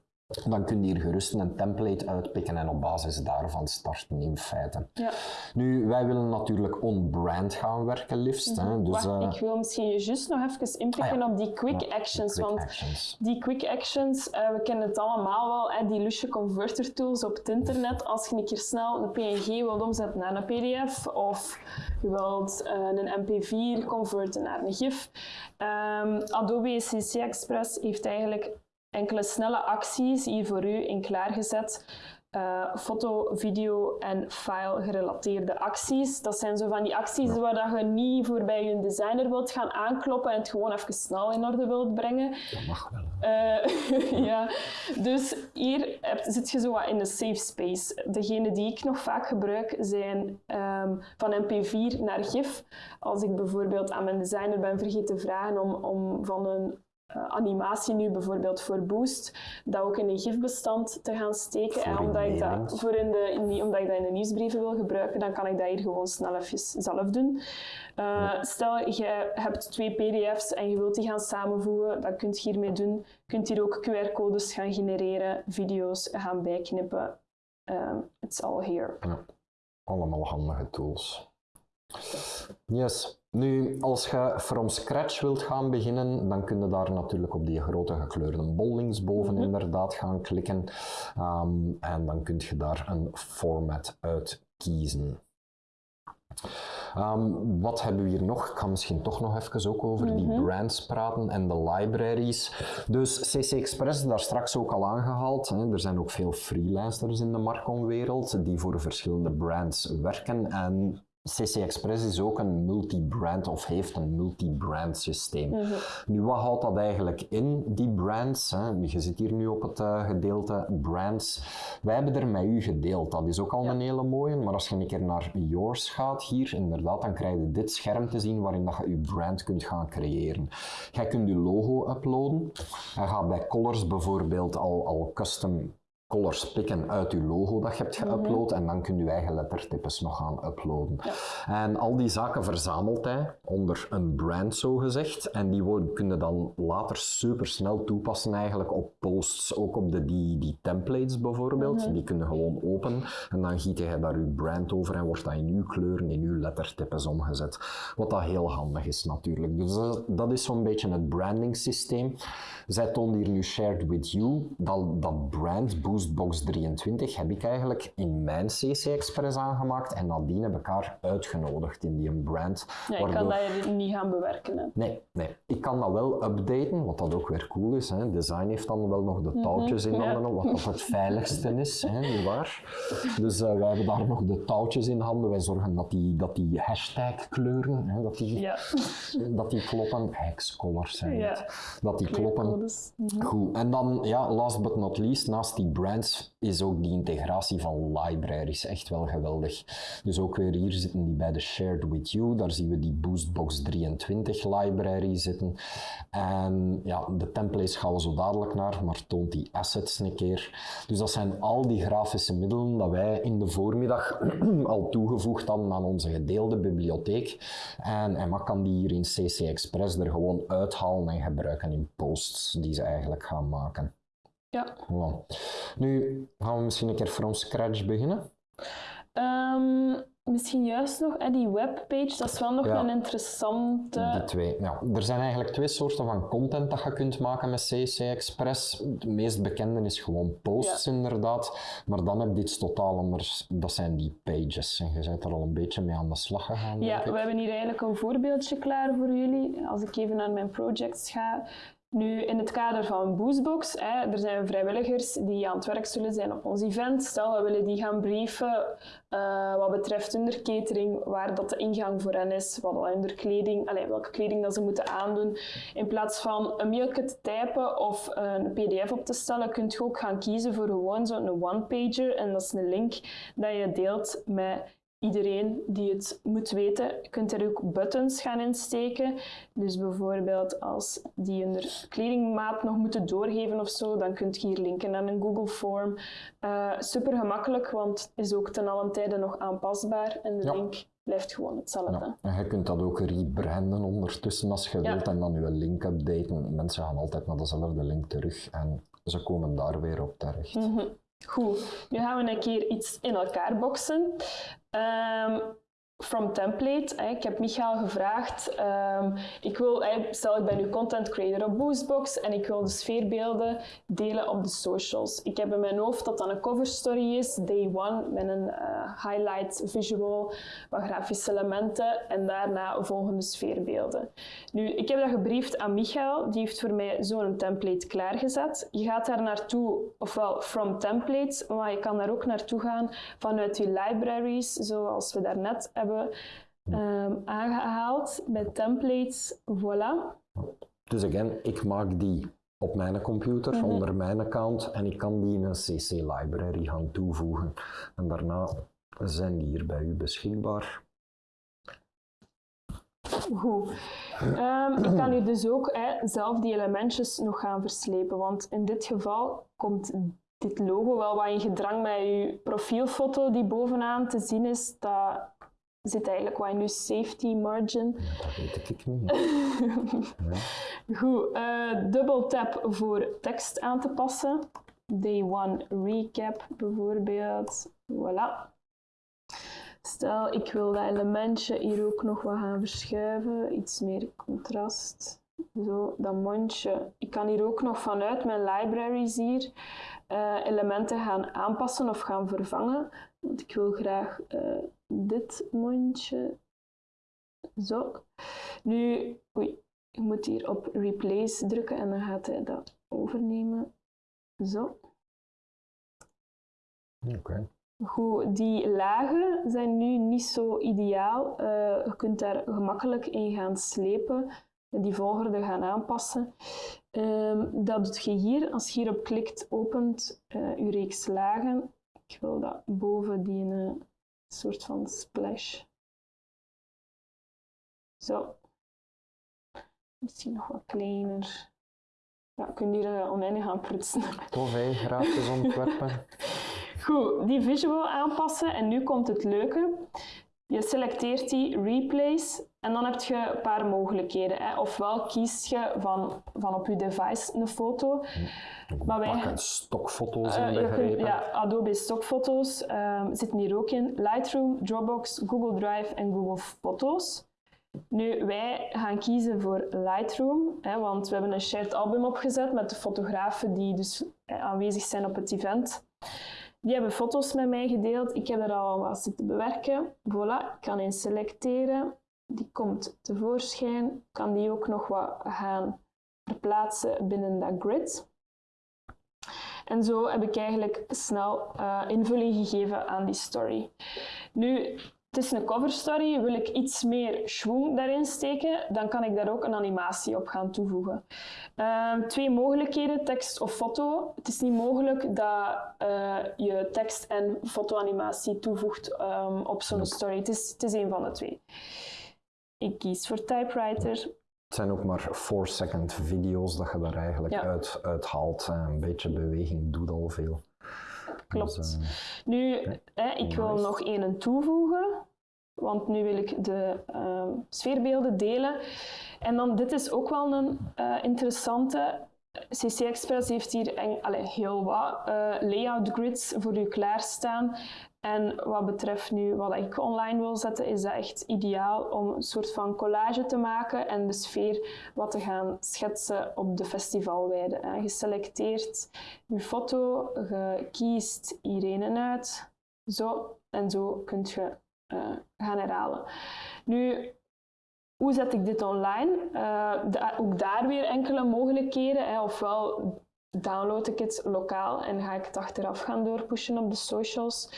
dan kun je hier gerust een template uitpikken en op basis daarvan starten in feite. Ja. Nu, wij willen natuurlijk on-brand gaan werken liefst. Hè, dus, Wacht, eh, ik wil misschien juist nog even inpikken Ah ja. op die quick ja, actions. quick want actions. Die quick actions, eh, we kennen het allemaal wel, hè, die lusje converter tools op het internet. Als je een keer snel een PNG wilt omzetten naar een PDF of je wilt eh, een MP4 converten naar een GIF. Ehm, Adobe CC Express heeft eigenlijk enkele snelle acties hier voor u in klaargezet. Eh, foto, video en file gerelateerde acties. Dat zijn zo van die acties waar dat je niet voor bij je designer wilt gaan aankloppen en het gewoon even snel in orde wilt brengen. Dat mag wel. Eh, ja, dus hier heb- zit je zo wat in de safe space. Degene die ik nog vaak gebruik zijn ehm, van MP4 naar GIF. Als ik bijvoorbeeld aan mijn designer ben vergeten te vragen om, om van een eh, animatie nu bijvoorbeeld voor Boost, dat ook in een gifbestand te gaan steken. Voor en omdat ik, dat, voor in de, in die- omdat ik dat in de nieuwsbrieven wil gebruiken, dan kan ik dat hier gewoon snel even zelf doen. Eh, Stel, je hebt twee pdf's en je wilt die gaan samenvoegen, dat kun je hiermee doen. Je kunt hier ook QR-codes gaan genereren, video's gaan bijknippen. Um, it's all here. Allemaal handige tools. Yes. Nu, als je from scratch wilt gaan beginnen, dan kun je daar natuurlijk op die grote gekleurde bol linksboven Mhm. inderdaad gaan klikken. Ehm, en dan kun je daar een format uit kiezen. Ehm, wat hebben we hier nog? Ik ga misschien toch nog even ook over die Mhm. brands praten en de libraries. Dus CC Express, daar straks ook al aangehaald. Hè. Er zijn ook veel freelancers in de Marcom-wereld die voor verschillende brands werken. En CC Express is ook een multi-brand of heeft een multi-brand systeem. Mhm. Nu, wat houdt dat eigenlijk in, die brands? Hè? Je zit hier nu op het eh, gedeelte brands. Wij hebben er met u gedeeld, dat is ook al Ja. een hele mooie. Maar als je een keer naar yours gaat hier, inderdaad, dan krijg je dit scherm te zien waarin dat je je brand kunt gaan creëren. Jij kunt je logo uploaden. Je gaat bij colors bijvoorbeeld al, al custom colors pikken uit je logo dat je hebt geüpload en dan kun je eigen lettertypes nog gaan uploaden. En al die zaken verzamelt hij onder een brand zo gezegd en die worden, kunnen dan later super snel toepassen eigenlijk op posts, ook op de, die, die templates bijvoorbeeld. Die kunnen gewoon open en dan giet je daar je brand over en wordt dat in uw kleuren, in uw lettertypes omgezet. Wat dat heel handig is natuurlijk. Dus dat, dat is zo'n beetje het branding systeem. Zij toont hier nu Shared With You. Dat, dat brand, Boostbox 23, heb ik eigenlijk in mijn CC Express aangemaakt en nadien heb ik haar uitgenodigd in die brand. Ja, ik kan dat niet gaan bewerken. Hè. Nee, nee, ik kan dat wel updaten, wat dat ook weer cool is. Hè. Design heeft dan wel nog de touwtjes in ja. handen, wat dat het veiligste is, hè, nietwaar? Dus eh, wij hebben daar nog de touwtjes in handen. Wij zorgen dat die, dat die hashtag kleuren, hè, dat, die, Ja, dat die kloppen. Hexcolors zijn Ja. Dat die kloppen. Mhm. Goed, en dan, ja, last but not least, naast die brands is ook die integratie van libraries echt wel geweldig. Dus ook weer hier zitten die bij de Shared With You, daar zien we die Boostbox 23 library zitten. En ja, de templates gaan we zo dadelijk naar, maar toont die assets een keer. Dus dat zijn al die grafische middelen dat wij in de voormiddag al toegevoegd hadden aan onze gedeelde bibliotheek. En Emma kan die hier in CC Express er gewoon uithalen en gebruiken in posts die ze eigenlijk gaan maken. Ja. Nu gaan we misschien een keer from scratch beginnen. Ehm, misschien juist nog, hè, die webpage, dat is wel nog Ja. een interessante. Die twee. Ja, er zijn eigenlijk twee soorten van content dat je kunt maken met CC Express. De meest bekende is gewoon posts, inderdaad. Maar dan heb je iets totaal anders. Dat zijn die pages. En je bent er al een beetje mee aan de slag gegaan. Ja, we hebben hier eigenlijk een voorbeeldje klaar voor jullie. Als ik even naar mijn projects ga. Nu, in het kader van Boostbox, hè, er zijn vrijwilligers die aan het werk zullen zijn op ons event. Stel, we willen die gaan brieven eh, wat betreft hun catering, waar dat de ingang voor hen is, wat al hun kleding, allee, welke kleding dat ze moeten aandoen. In plaats van een mailje te typen of een pdf op te stellen, kun je ook gaan kiezen voor gewoon zo'n one-pager. En dat is een link dat je deelt met iedereen die het moet weten. Kunt er ook buttons gaan insteken. Dus bijvoorbeeld als die hun kledingmaat nog moeten doorgeven of zo, dan kun je hier linken naar een Google Form. Eh, super gemakkelijk, want het is ook ten allen tijde nog aanpasbaar en de Ja. link blijft gewoon hetzelfde. Ja, en je kunt dat ook rebranden ondertussen als je Ja. wilt en dan je link updaten. Mensen gaan altijd naar dezelfde link terug en ze komen daar weer op terecht. Mhm. Goed, nu gaan we een keer iets in elkaar boksen. Ehm, from template, hè, ik heb Michael gevraagd, ehm, ik wil, hè, stel ik ben nu content creator op Boostbox en ik wil de sfeerbeelden delen op de socials. Ik heb in mijn hoofd dat dat een cover story is, day one, met een eh, highlight visual, wat grafische elementen en daarna volgende sfeerbeelden. Nu, ik heb dat gebriefd aan Michael, die heeft voor mij zo'n template klaargezet. Je gaat daar naartoe, ofwel from templates, maar je kan daar ook naartoe gaan vanuit je libraries, zoals we daarnet hebben ehm, aangehaald bij templates. Voilà. Dus again, ik maak die op mijn computer, Mhm. onder mijn account, en ik kan die in een CC library gaan toevoegen. En daarna zijn die hier bij u beschikbaar. Goed. Ehm, ik kan hier dus ook hè, zelf die elementjes nog gaan verslepen, want in dit geval komt dit logo wel wat in gedrang met je profielfoto die bovenaan te zien is. Dat zit eigenlijk wat in je safety margin. Dat weet ik niet. Goed, uh, double tap voor tekst aan te passen. Day one recap bijvoorbeeld. Voilà. Stel, ik wil dat elementje hier ook nog wat gaan verschuiven. Iets meer contrast. Zo, dat mondje. Ik kan hier ook nog vanuit mijn libraries hier uh, elementen gaan aanpassen of gaan vervangen. Want ik wil graag uh, dit mondje. Zo. Nu, oei, je moet hier op replace drukken en dan gaat hij dat overnemen. Zo. Oké. Goed, die lagen zijn nu niet zo ideaal. Uh, je kunt daar gemakkelijk in gaan slepen, die volgorde gaan aanpassen. Um, dat doe je hier. Als je hierop klikt, opent uh, je reeks lagen. Ik wil dat boven die uh, soort van splash. Zo. Misschien nog wat kleiner. Ja, je kunt hier uh, oneindig gaan prutsen. Tof, hè? Gratis ontwerpen. Goed, die visual aanpassen en nu komt het leuke. Je selecteert die replace en dan heb je een paar mogelijkheden. Hè. Ofwel kies je van, van op je device een foto. Maar wij, stokfoto's uh, in Ja, Adobe stokfoto's um, zitten hier ook in. Lightroom, Dropbox, Google Drive en Google Foto's. Nu, wij gaan kiezen voor Lightroom, hè, want we hebben een shared album opgezet met de fotografen die dus aanwezig zijn op het event. Die hebben foto's met mij gedeeld. Ik heb er al wat zitten bewerken. Voilà, ik kan in selecteren. Die komt tevoorschijn. Ik kan die ook nog wat gaan verplaatsen binnen dat grid. En zo heb ik eigenlijk snel uh, invulling gegeven aan die story. Nu, het is een cover story. Wil ik iets meer schwung daarin steken, dan kan ik daar ook een animatie op gaan toevoegen. Uh, twee mogelijkheden, tekst of foto. Het is niet mogelijk dat uh, je tekst en fotoanimatie toevoegt um, op zo'n story. Het is, het is een van de twee. Ik kies voor typewriter. Het zijn ook maar 4-second video's dat je daar eigenlijk ja. uit, uit haalt. Een beetje beweging doet al veel. Klopt. Dus, uh, nu, hè, ik wil nog één toevoegen, want nu wil ik de uh, sfeerbeelden delen. En dan, dit is ook wel een uh, interessante. CC Express heeft hier en, allez, heel wat uh, layout grids voor u klaarstaan. En wat betreft nu wat ik online wil zetten, is dat echt ideaal om een soort van collage te maken en de sfeer wat te gaan schetsen op de festivalweide. Je selecteert je foto, je kiest iedereen uit, zo en zo kun je uh, gaan herhalen. Nu, hoe zet ik dit online? Uh, ook daar weer enkele mogelijkheden. Hè. Ofwel download ik het lokaal en ga ik het achteraf gaan doorpushen op de socials.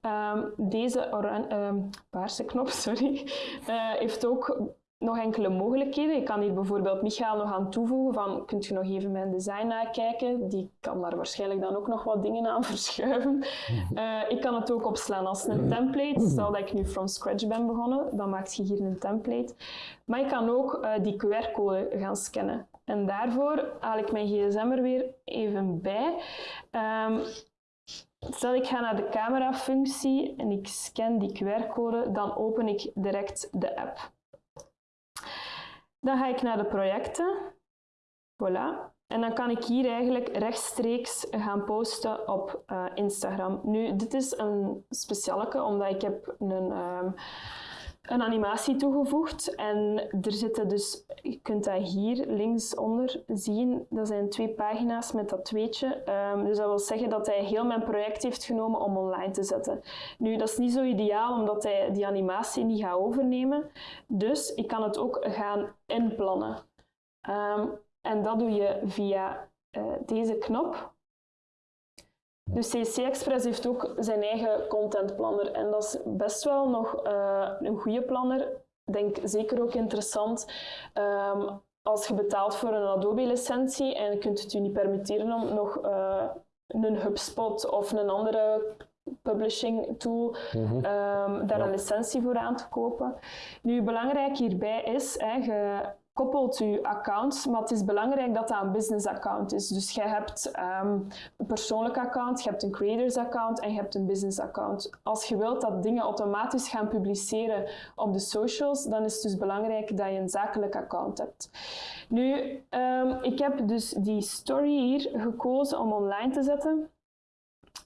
Um, deze um, paarse knop sorry, uh, heeft ook nog enkele mogelijkheden. Je kan hier bijvoorbeeld Michael nog aan toevoegen van, kunt je nog even mijn design nakijken? Die kan daar waarschijnlijk dan ook nog wat dingen aan verschuiven. Uh, ik kan het ook opslaan als een template. Stel dat ik nu from scratch ben begonnen, dan maak je hier een template. Maar je kan ook uh, die QR-code gaan scannen. En daarvoor haal ik mijn gsm er weer even bij. Um, Stel ik ga naar de camera-functie en ik scan die QR-code, dan open ik direct de app. Dan ga ik naar de projecten. Voilà. En dan kan ik hier eigenlijk rechtstreeks gaan posten op uh, Instagram. Nu, dit is een specialeke, omdat ik heb een... Um, een animatie toegevoegd. En er zitten dus, je kunt dat hier linksonder zien, dat zijn twee pagina's met dat tweetje. Um, dus dat wil zeggen dat hij heel mijn project heeft genomen om online te zetten. Nu, dat is niet zo ideaal, omdat hij die animatie niet gaat overnemen. Dus ik kan het ook gaan inplannen. Um, en dat doe je via uh, deze knop. Dus CC Express heeft ook zijn eigen contentplanner en dat is best wel nog uh, een goede planner. Ik denk zeker ook interessant um, als je betaalt voor een Adobe-licentie en je kunt het je niet permitteren om nog uh, een HubSpot of een andere publishing tool, Mhm. ehm, daar Ja. een licentie voor aan te kopen. Nu, belangrijk hierbij is, hè, je koppelt je accounts, maar het is belangrijk dat dat een business account is. Dus je hebt ehm, een persoonlijk account, je hebt een creators account en je hebt een business account. Als je wilt dat dingen automatisch gaan publiceren op de socials, dan is het dus belangrijk dat je een zakelijk account hebt. Nu, ehm, ik heb dus die story hier gekozen om online te zetten.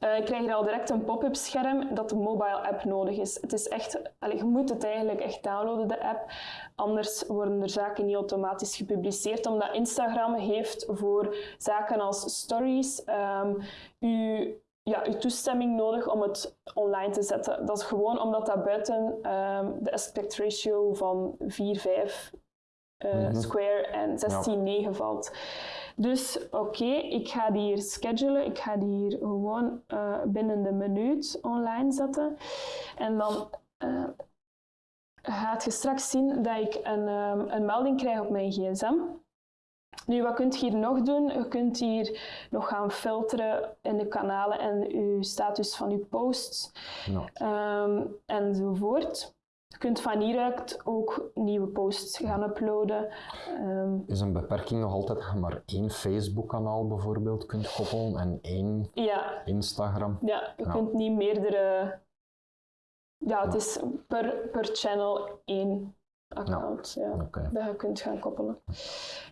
Ik krijg hier al direct een pop-up scherm dat de mobile app nodig is. Het is echt, allee, je moet het eigenlijk echt downloaden, de app. Anders worden er zaken niet automatisch gepubliceerd, omdat Instagram heeft voor zaken als stories ehm uw, ja, uw toestemming nodig om het online te zetten. Dat is gewoon omdat dat buiten ehm, de aspect ratio van 4, 5 eh, Mhm. square en 16, 9 valt. Dus oké, ik ga die hier schedulen. Ik ga die hier gewoon eh, binnen de minuut online zetten. En dan eh, gaat je straks zien dat ik een, ehm, een melding krijg op mijn gsm. Nu, wat kunt je hier nog doen? Je kunt hier nog gaan filteren in de kanalen en je status van je posts Ja. ehm, enzovoort. Je kunt van hieruit ook nieuwe posts gaan uploaden. Ehm, Is een beperking nog altijd dat je maar één Facebook-kanaal bijvoorbeeld kunt koppelen en één ja, Instagram? ja, je Ja. kunt niet meerdere. Ja, het Ja. is per, per channel één account ja, dat je kunt gaan koppelen.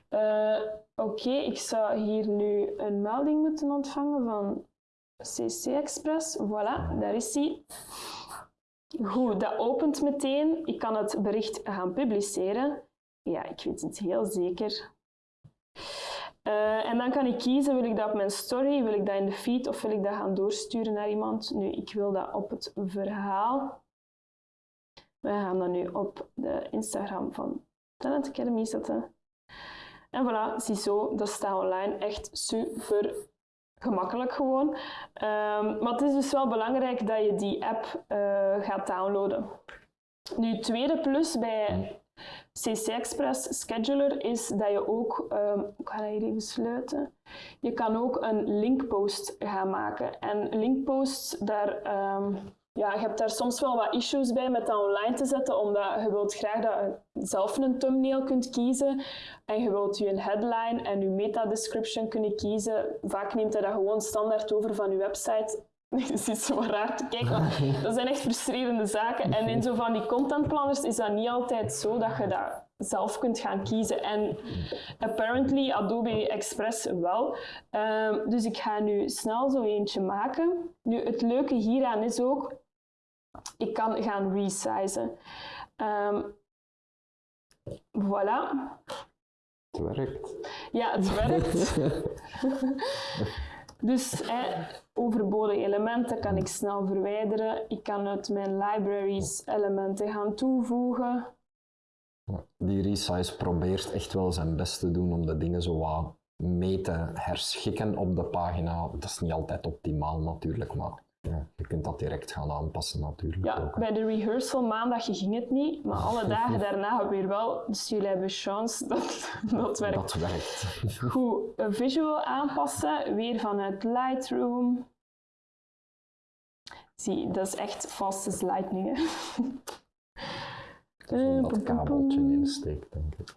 Eh, Oké, ik zou hier nu een melding moeten ontvangen van CC Express. Voilà, daar is die. Goed, dat opent meteen. Ik kan het bericht gaan publiceren. Ja, ik weet het heel zeker. Eh, en dan kan ik kiezen, wil ik dat op mijn story, wil ik dat in de feed of wil ik dat gaan doorsturen naar iemand. Nu, ik wil dat op het verhaal. We gaan dat nu op de Instagram van Talent Academy zetten. En voilà, ziezo, dat staat online. Echt super gemakkelijk gewoon. Ehm, maar het is dus wel belangrijk dat je die app eh, gaat downloaden. Nu, tweede plus bij CC Express Scheduler is dat je ook, ehm, ik ga dat hier even sluiten, je kan ook een linkpost gaan maken. En linkposts, daar, ehm, ja, je hebt daar soms wel wat issues bij met dat online te zetten, omdat je wilt graag dat je zelf een thumbnail kunt kiezen en je wilt je headline en je meta-description kunnen kiezen. Vaak neemt hij dat gewoon standaard over van je website. Je ziet zo raar te kijken, maar dat zijn echt frustrerende zaken. En in zo van die contentplanners is dat niet altijd zo dat je dat zelf kunt gaan kiezen. En apparently Adobe Express wel. Ehm, dus ik ga nu snel zo eentje maken. Nu, het leuke hieraan is ook, ik kan gaan resizen. Ehm, voilà. Het werkt. Ja, het werkt. dus hè, overbodige elementen kan ik snel verwijderen. Ik kan uit mijn libraries elementen gaan toevoegen. Die resize probeert echt wel zijn best te doen om de dingen zo wat mee te herschikken op de pagina. Dat is niet altijd optimaal natuurlijk, maar ja, je kunt dat direct gaan aanpassen natuurlijk. Ja, ook. bij de rehearsal maandagje ging het niet, maar alle dagen daarna weer wel. Dus jullie hebben chance dat dat werkt. Dat werkt. Goed, een visual aanpassen, weer vanuit Lightroom. Zie, dat is echt fast as lightning. Hè. Eh, dat pom, kabeltje insteekt, denk ik.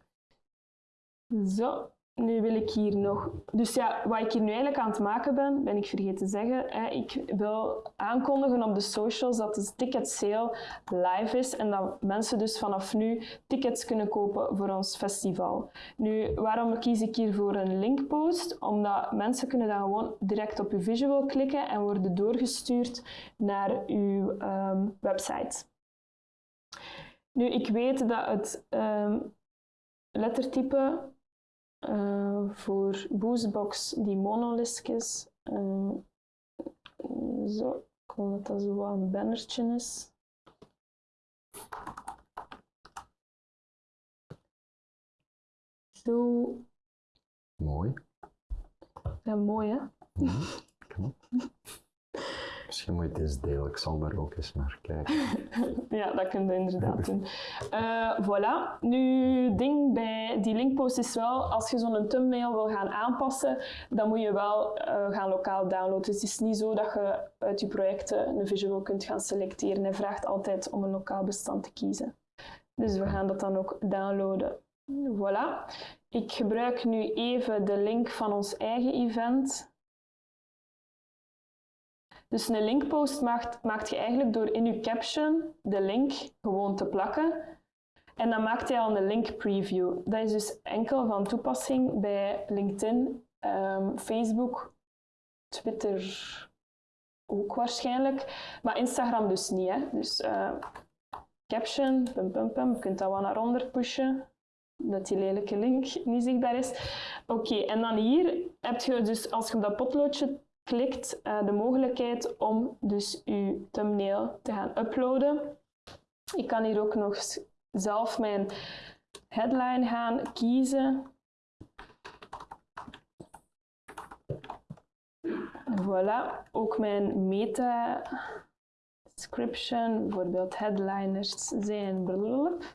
Zo, nu wil ik hier nog. Dus ja, wat ik hier nu eigenlijk aan het maken ben, ben ik vergeten te zeggen. Hè, ik wil aankondigen op de socials dat de ticket sale live is en dat mensen dus vanaf nu tickets kunnen kopen voor ons festival. Nu, waarom kies ik hier voor een linkpost? Omdat mensen kunnen dan gewoon direct op uw visual klikken en worden doorgestuurd naar uw ehm, website. Nu, ik weet dat het ehm, lettertype eh, voor Boostbox die monolisk is. Eh, zo, ik wil dat dat zo wat een bannertje is. Zo, Mooi. ja, mooi hè? Misschien Misschien moet je het eens delen, ik zal daar ook eens naar kijken. ja, dat kun je inderdaad doen. Uh, voilà. Nu, ding bij die linkpost is wel, als je zo'n thumbnail wil gaan aanpassen, dan moet je wel uh, gaan lokaal downloaden. Dus het is niet zo dat je uit je projecten een visual kunt gaan selecteren. Hij vraagt altijd om een lokaal bestand te kiezen. Dus we gaan dat dan ook downloaden. Voilà. Ik gebruik nu even de link van ons eigen event. Dus een linkpost maakt, maakt je eigenlijk door in je caption de link gewoon te plakken. En dan maakt hij al een link preview. Dat is dus enkel van toepassing bij LinkedIn, um, Facebook, Twitter ook waarschijnlijk, maar Instagram dus niet. Hè. Dus uh, caption, pum, pum, pum, je kunt dat wel naar onder pushen dat die lelijke link niet zichtbaar is. Oké, en dan hier heb je dus, als je dat potloodje klikt, uh, de mogelijkheid om dus je thumbnail te gaan uploaden. Ik kan hier ook nog zelf mijn headline gaan kiezen. Voilà, ook mijn meta description, bijvoorbeeld headliners zijn blablabla.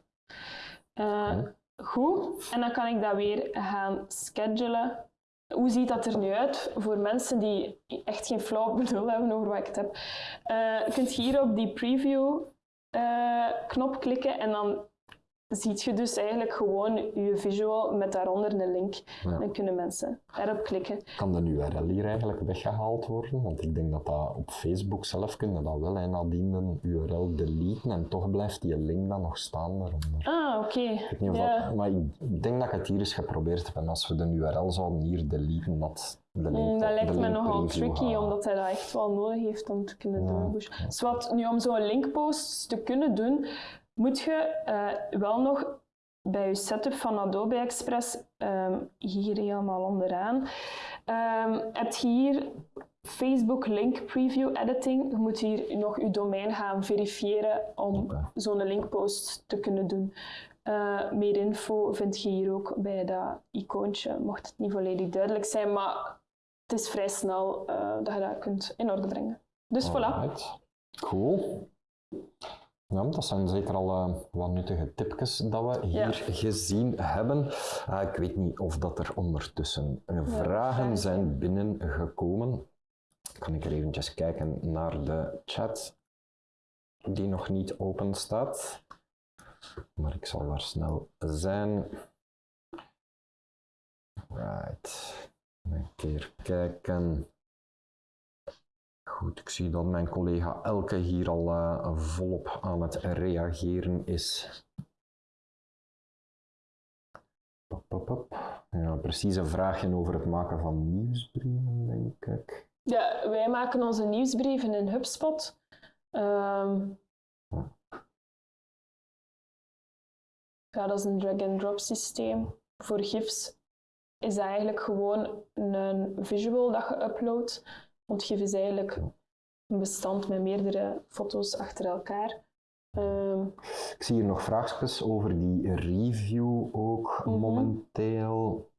Uh, Goed, en dan kan ik dat weer gaan schedulen. Hoe ziet dat er nu uit voor mensen die echt geen flauw benul hebben over wat ik het heb? Uh, je kunt hier op die preview uh, knop klikken en dan ziet je dus eigenlijk gewoon je visual met daaronder een link. Dan kunnen mensen erop klikken. Kan de URL hier eigenlijk weggehaald worden? Want ik denk dat dat op Facebook zelf kunnen dat wel. En nadien een URL deleten en toch blijft die link dan nog staan daaronder. Ah, oké. Okay. Maar ik denk dat ik het hier eens geprobeerd heb. En als we de URL zouden hier deleten, dat de link, mm, dat lijkt me nogal tricky, omdat hij dat echt wel nodig heeft om te kunnen doen. Dus wat, nu om zo'n linkpost te kunnen doen, moet je uh, wel nog bij je setup van Adobe Express, um, hier helemaal onderaan, um, heb je hier Facebook Link Preview Editing. Je moet hier nog je domein gaan verifiëren om zo'n linkpost te kunnen doen. Uh, meer info vind je hier ook bij dat icoontje, mocht het niet volledig duidelijk zijn, maar het is vrij snel uh, dat je dat kunt in orde brengen. Dus Alright. voilà. Cool. Ja, dat zijn zeker al uh, wat nuttige tipjes dat we hier gezien hebben. Uh, ik weet niet of dat er ondertussen ja, vragen zijn binnengekomen. Kan ik er eventjes kijken naar de chat die nog niet open staat. Maar ik zal daar snel zijn. Right. Een keer kijken. Goed, ik zie dat mijn collega Elke hier al uh, volop aan het reageren is. Pop, pop, pop. Ja, precies een vraagje over het maken van nieuwsbrieven, denk ik. Ja, wij maken onze nieuwsbrieven in HubSpot. Um, ja, dat is een drag-and-drop systeem. Voor GIFs is dat eigenlijk gewoon een visual dat je uploadt Is eigenlijk een bestand met meerdere foto's achter elkaar. Um, ik zie hier nog vraagjes over die review ook mm -hmm. momenteel.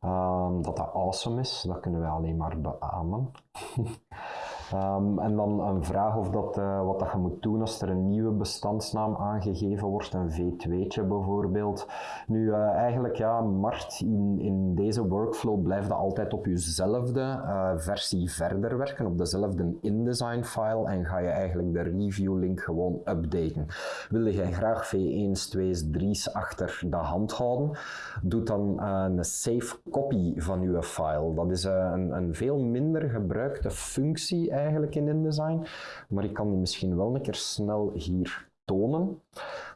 Um, dat dat awesome is, dat kunnen wij alleen maar beamen. Um, en dan een vraag of dat, uh, wat dat je moet doen als er een nieuwe bestandsnaam aangegeven wordt, een V2'tje bijvoorbeeld. Nu, uh, eigenlijk ja, Mart, in, in deze workflow blijf je altijd op jezelfde uh, versie verder werken, op dezelfde InDesign file en ga je eigenlijk de review link gewoon updaten. Wil je graag V1's, 2's, 3's achter de hand houden, doe dan een save copy van je file. Dat is een, een veel minder gebruikte functie eigenlijk in InDesign, maar ik kan die misschien wel een keer snel hier tonen.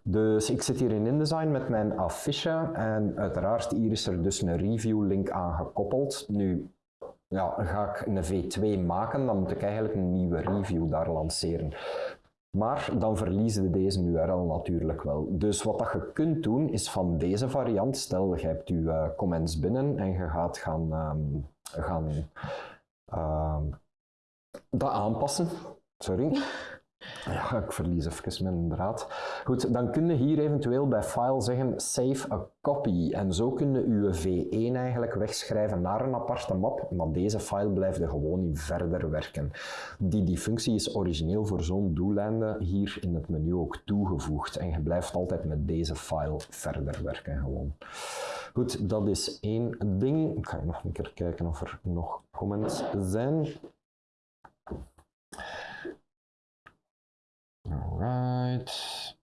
Dus ik zit hier in InDesign met mijn affiche en uiteraard hier is er dus een review link aan gekoppeld. Nu ja, ga ik een V2 maken, dan moet ik eigenlijk een nieuwe review daar lanceren. Maar dan verliezen we deze URL natuurlijk wel. Dus wat dat je kunt doen is van deze variant, stel je hebt je uh, comments binnen en je gaat gaan, um, gaan um, dat aanpassen. Sorry. Ja, ik verlies even mijn draad. Goed, dan kun je hier eventueel bij file zeggen save a copy. En zo kun je je V1 eigenlijk wegschrijven naar een aparte map, maar deze file blijft er gewoon in verder werken. Die, die functie is origineel voor zo'n doeleinde hier in het menu ook toegevoegd. En je blijft altijd met deze file verder werken gewoon. Goed, dat is één ding. Ik ga nog een keer kijken of er nog comments zijn. Alright.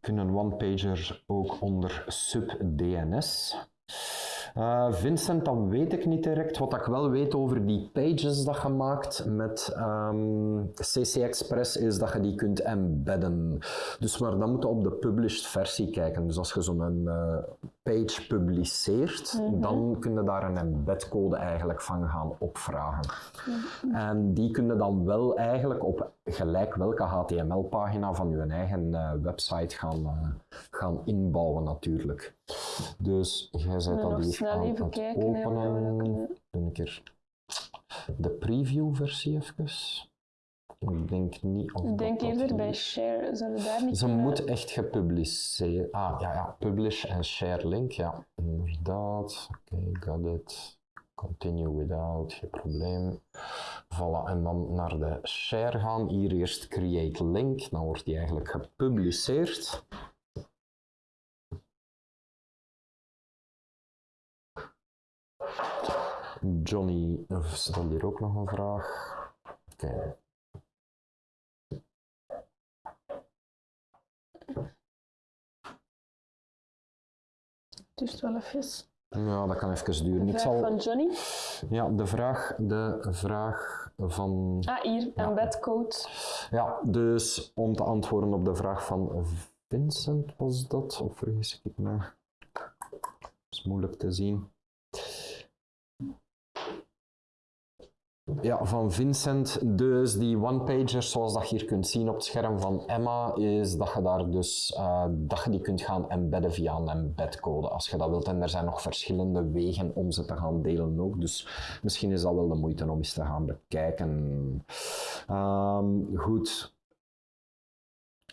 Kunnen one-pagers ook onder sub-DNS? Uh, Vincent, dat weet ik niet direct. Wat ik wel weet over die pages dat je maakt met um, ehm, CC Express is dat je die kunt embedden. Dus maar dan moet je op de published versie kijken. Dus als je zo'n uh, page publiceert, mhm. dan kun je daar een embedcode eigenlijk van gaan opvragen. Mhm. En die kun je dan wel eigenlijk op gelijk welke HTML-pagina van je eigen uh, website gaan, gaan inbouwen natuurlijk. Dus jij zet dat hier aan het kijken, openen. Doe een keer de preview-versie even. Ik denk niet of Ik denk eerder bij share, zullen daar niet Ze moet echt gepubliceerd... Ah, ja, ja, publish en share link, ja. Inderdaad. Oké, okay, got it. Continue without, geen probleem. Voilà, en dan naar de share gaan. Hier eerst create link, dan wordt die eigenlijk gepubliceerd. Johnny stelt hier ook nog een vraag. Oké. Dus wel even. Ja, dat kan even duren. De vraag zal... van Johnny? Ja, de vraag, de vraag van... Ah, hier, ja. embedcode. Ja, dus om te antwoorden op de vraag van Vincent was dat, of vergis ik me? Dat is moeilijk te zien. Ja, van Vincent. Dus die one-pagers, zoals dat je hier kunt zien op het scherm van Emma, is dat je daar dus uh, dat je die kunt gaan embedden via een embedcode als je dat wilt. En er zijn nog verschillende wegen om ze te gaan delen ook. Dus misschien is dat wel de moeite om eens te gaan bekijken. Um, goed.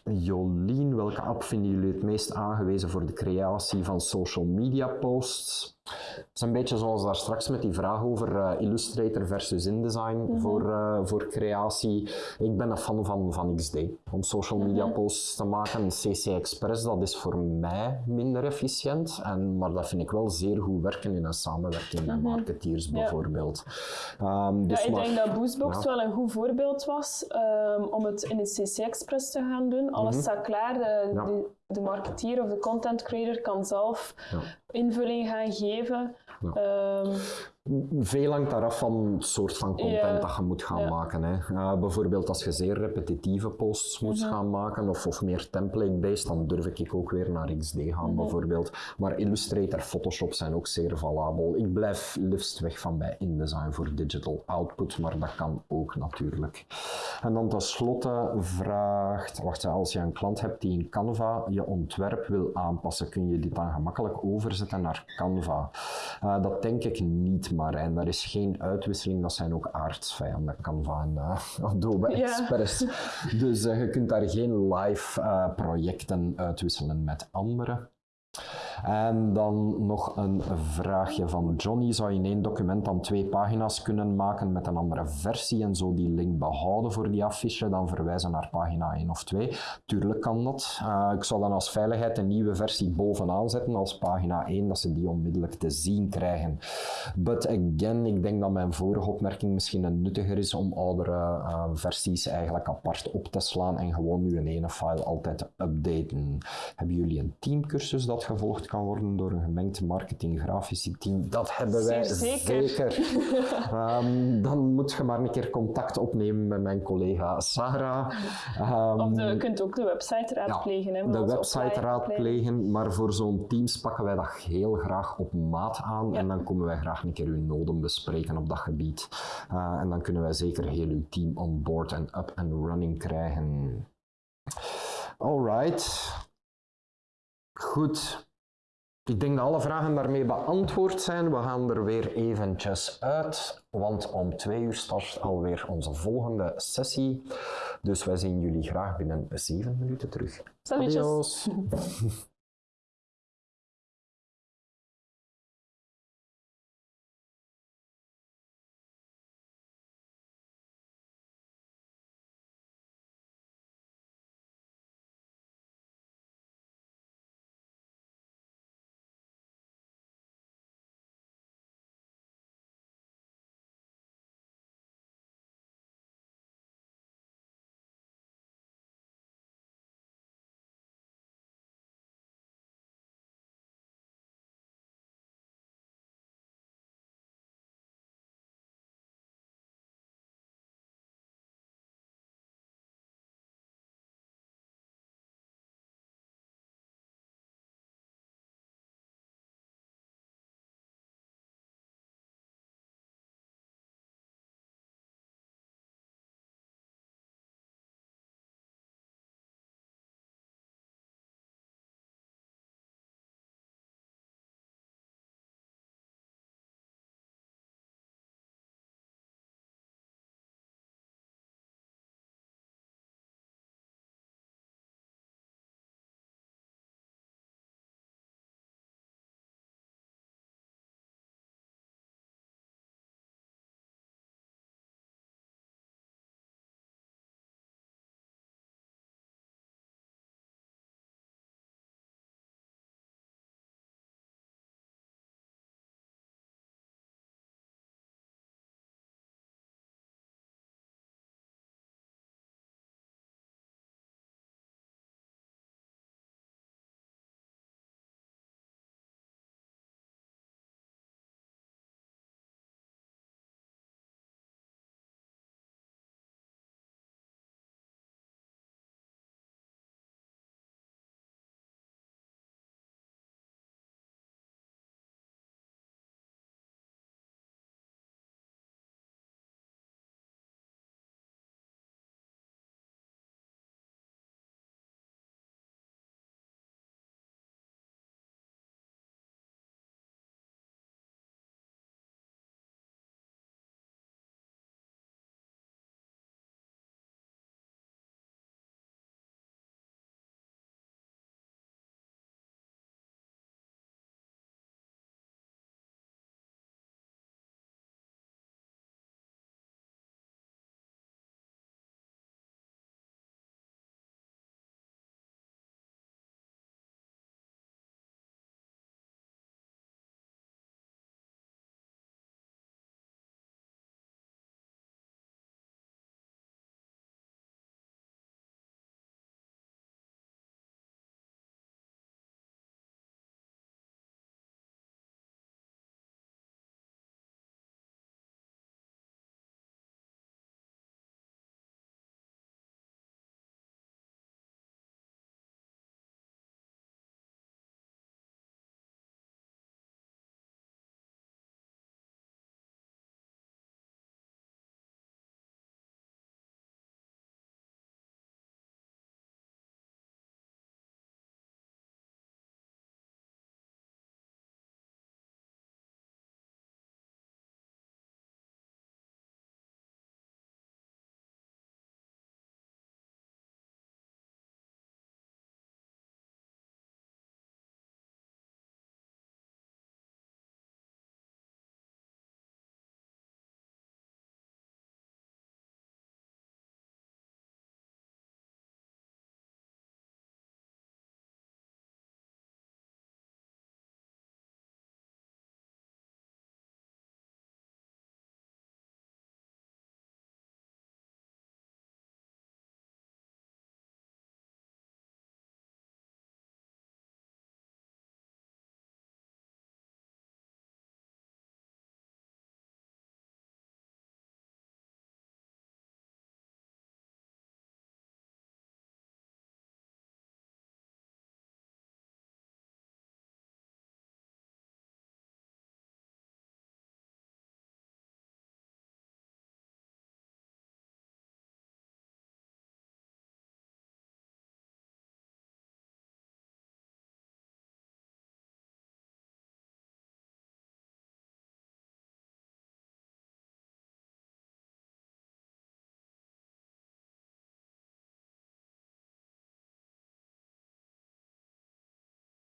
Jolien, welke app vinden jullie het meest aangewezen voor de creatie van social media posts? Het is een beetje zoals daar straks met die vraag over uh, Illustrator versus InDesign mm voor, uh, voor creatie. Ik ben een fan van, van XD om social media mhm. posts te maken. CC Express dat is voor mij minder efficiënt, en, maar dat vind ik wel zeer goed werken in een samenwerking met mhm. marketeers bijvoorbeeld. Um, dus ja, ik denk dat Boostbox wel een goed voorbeeld was um, om het in de CC Express te gaan doen. Alles mhm. staat klaar. De, de marketeer of de content creator kan zelf invulling gaan geven. Um, veel hangt daaraf van het soort van content dat je moet gaan maken. Hè. bijvoorbeeld als je zeer repetitieve posts moet mhm. gaan maken of, of meer template-based, dan durf ik ook weer naar XD gaan mhm. bijvoorbeeld. Maar Illustrator, Photoshop zijn ook zeer valabel. Ik blijf liefst weg van bij InDesign voor digital output, maar dat kan ook natuurlijk. En dan tenslotte vraagt, wacht, als je een klant hebt die in Canva je ontwerp wil aanpassen, kun je dit dan gemakkelijk overzetten naar Canva? Uh, dat denk ik niet maar. En daar is geen uitwisseling, dat zijn ook aardsvijanden, Canva en uh, Adobe Express. Dus uh, je kunt daar geen live uh, projecten uitwisselen met anderen. En dan nog een vraagje van Johnny. Zou je in één document dan twee pagina's kunnen maken met een andere versie en zo die link behouden voor die affiche, dan verwijzen naar pagina 1 of 2? Tuurlijk kan dat. Uh, ik zou dan als veiligheid een nieuwe versie bovenaan zetten als pagina 1, dat ze die onmiddellijk te zien krijgen. But again, ik denk dat mijn vorige opmerking misschien nuttiger is om oudere uh, versies eigenlijk apart op te slaan en gewoon nu een ene file altijd te updaten. Hebben jullie een teamcursus dat gevolgd kan worden door een gemengd marketing grafische team. Dat hebben wij zeker. zeker. um, dan moet je maar een keer contact opnemen met mijn collega Sarah. Um, of je kunt ook de website raadplegen. Ja, de website raadplegen, maar voor zo'n teams pakken wij dat heel graag op maat aan en dan komen wij graag een keer uw noden bespreken op dat gebied. Uh, en dan kunnen wij zeker heel uw team on board en up and running krijgen. Alright. Goed. Ik denk dat alle vragen daarmee beantwoord zijn. We gaan er weer eventjes uit, want om twee uur start alweer onze volgende sessie. Dus wij zien jullie graag binnen zeven minuten terug. Salutjes. Adios.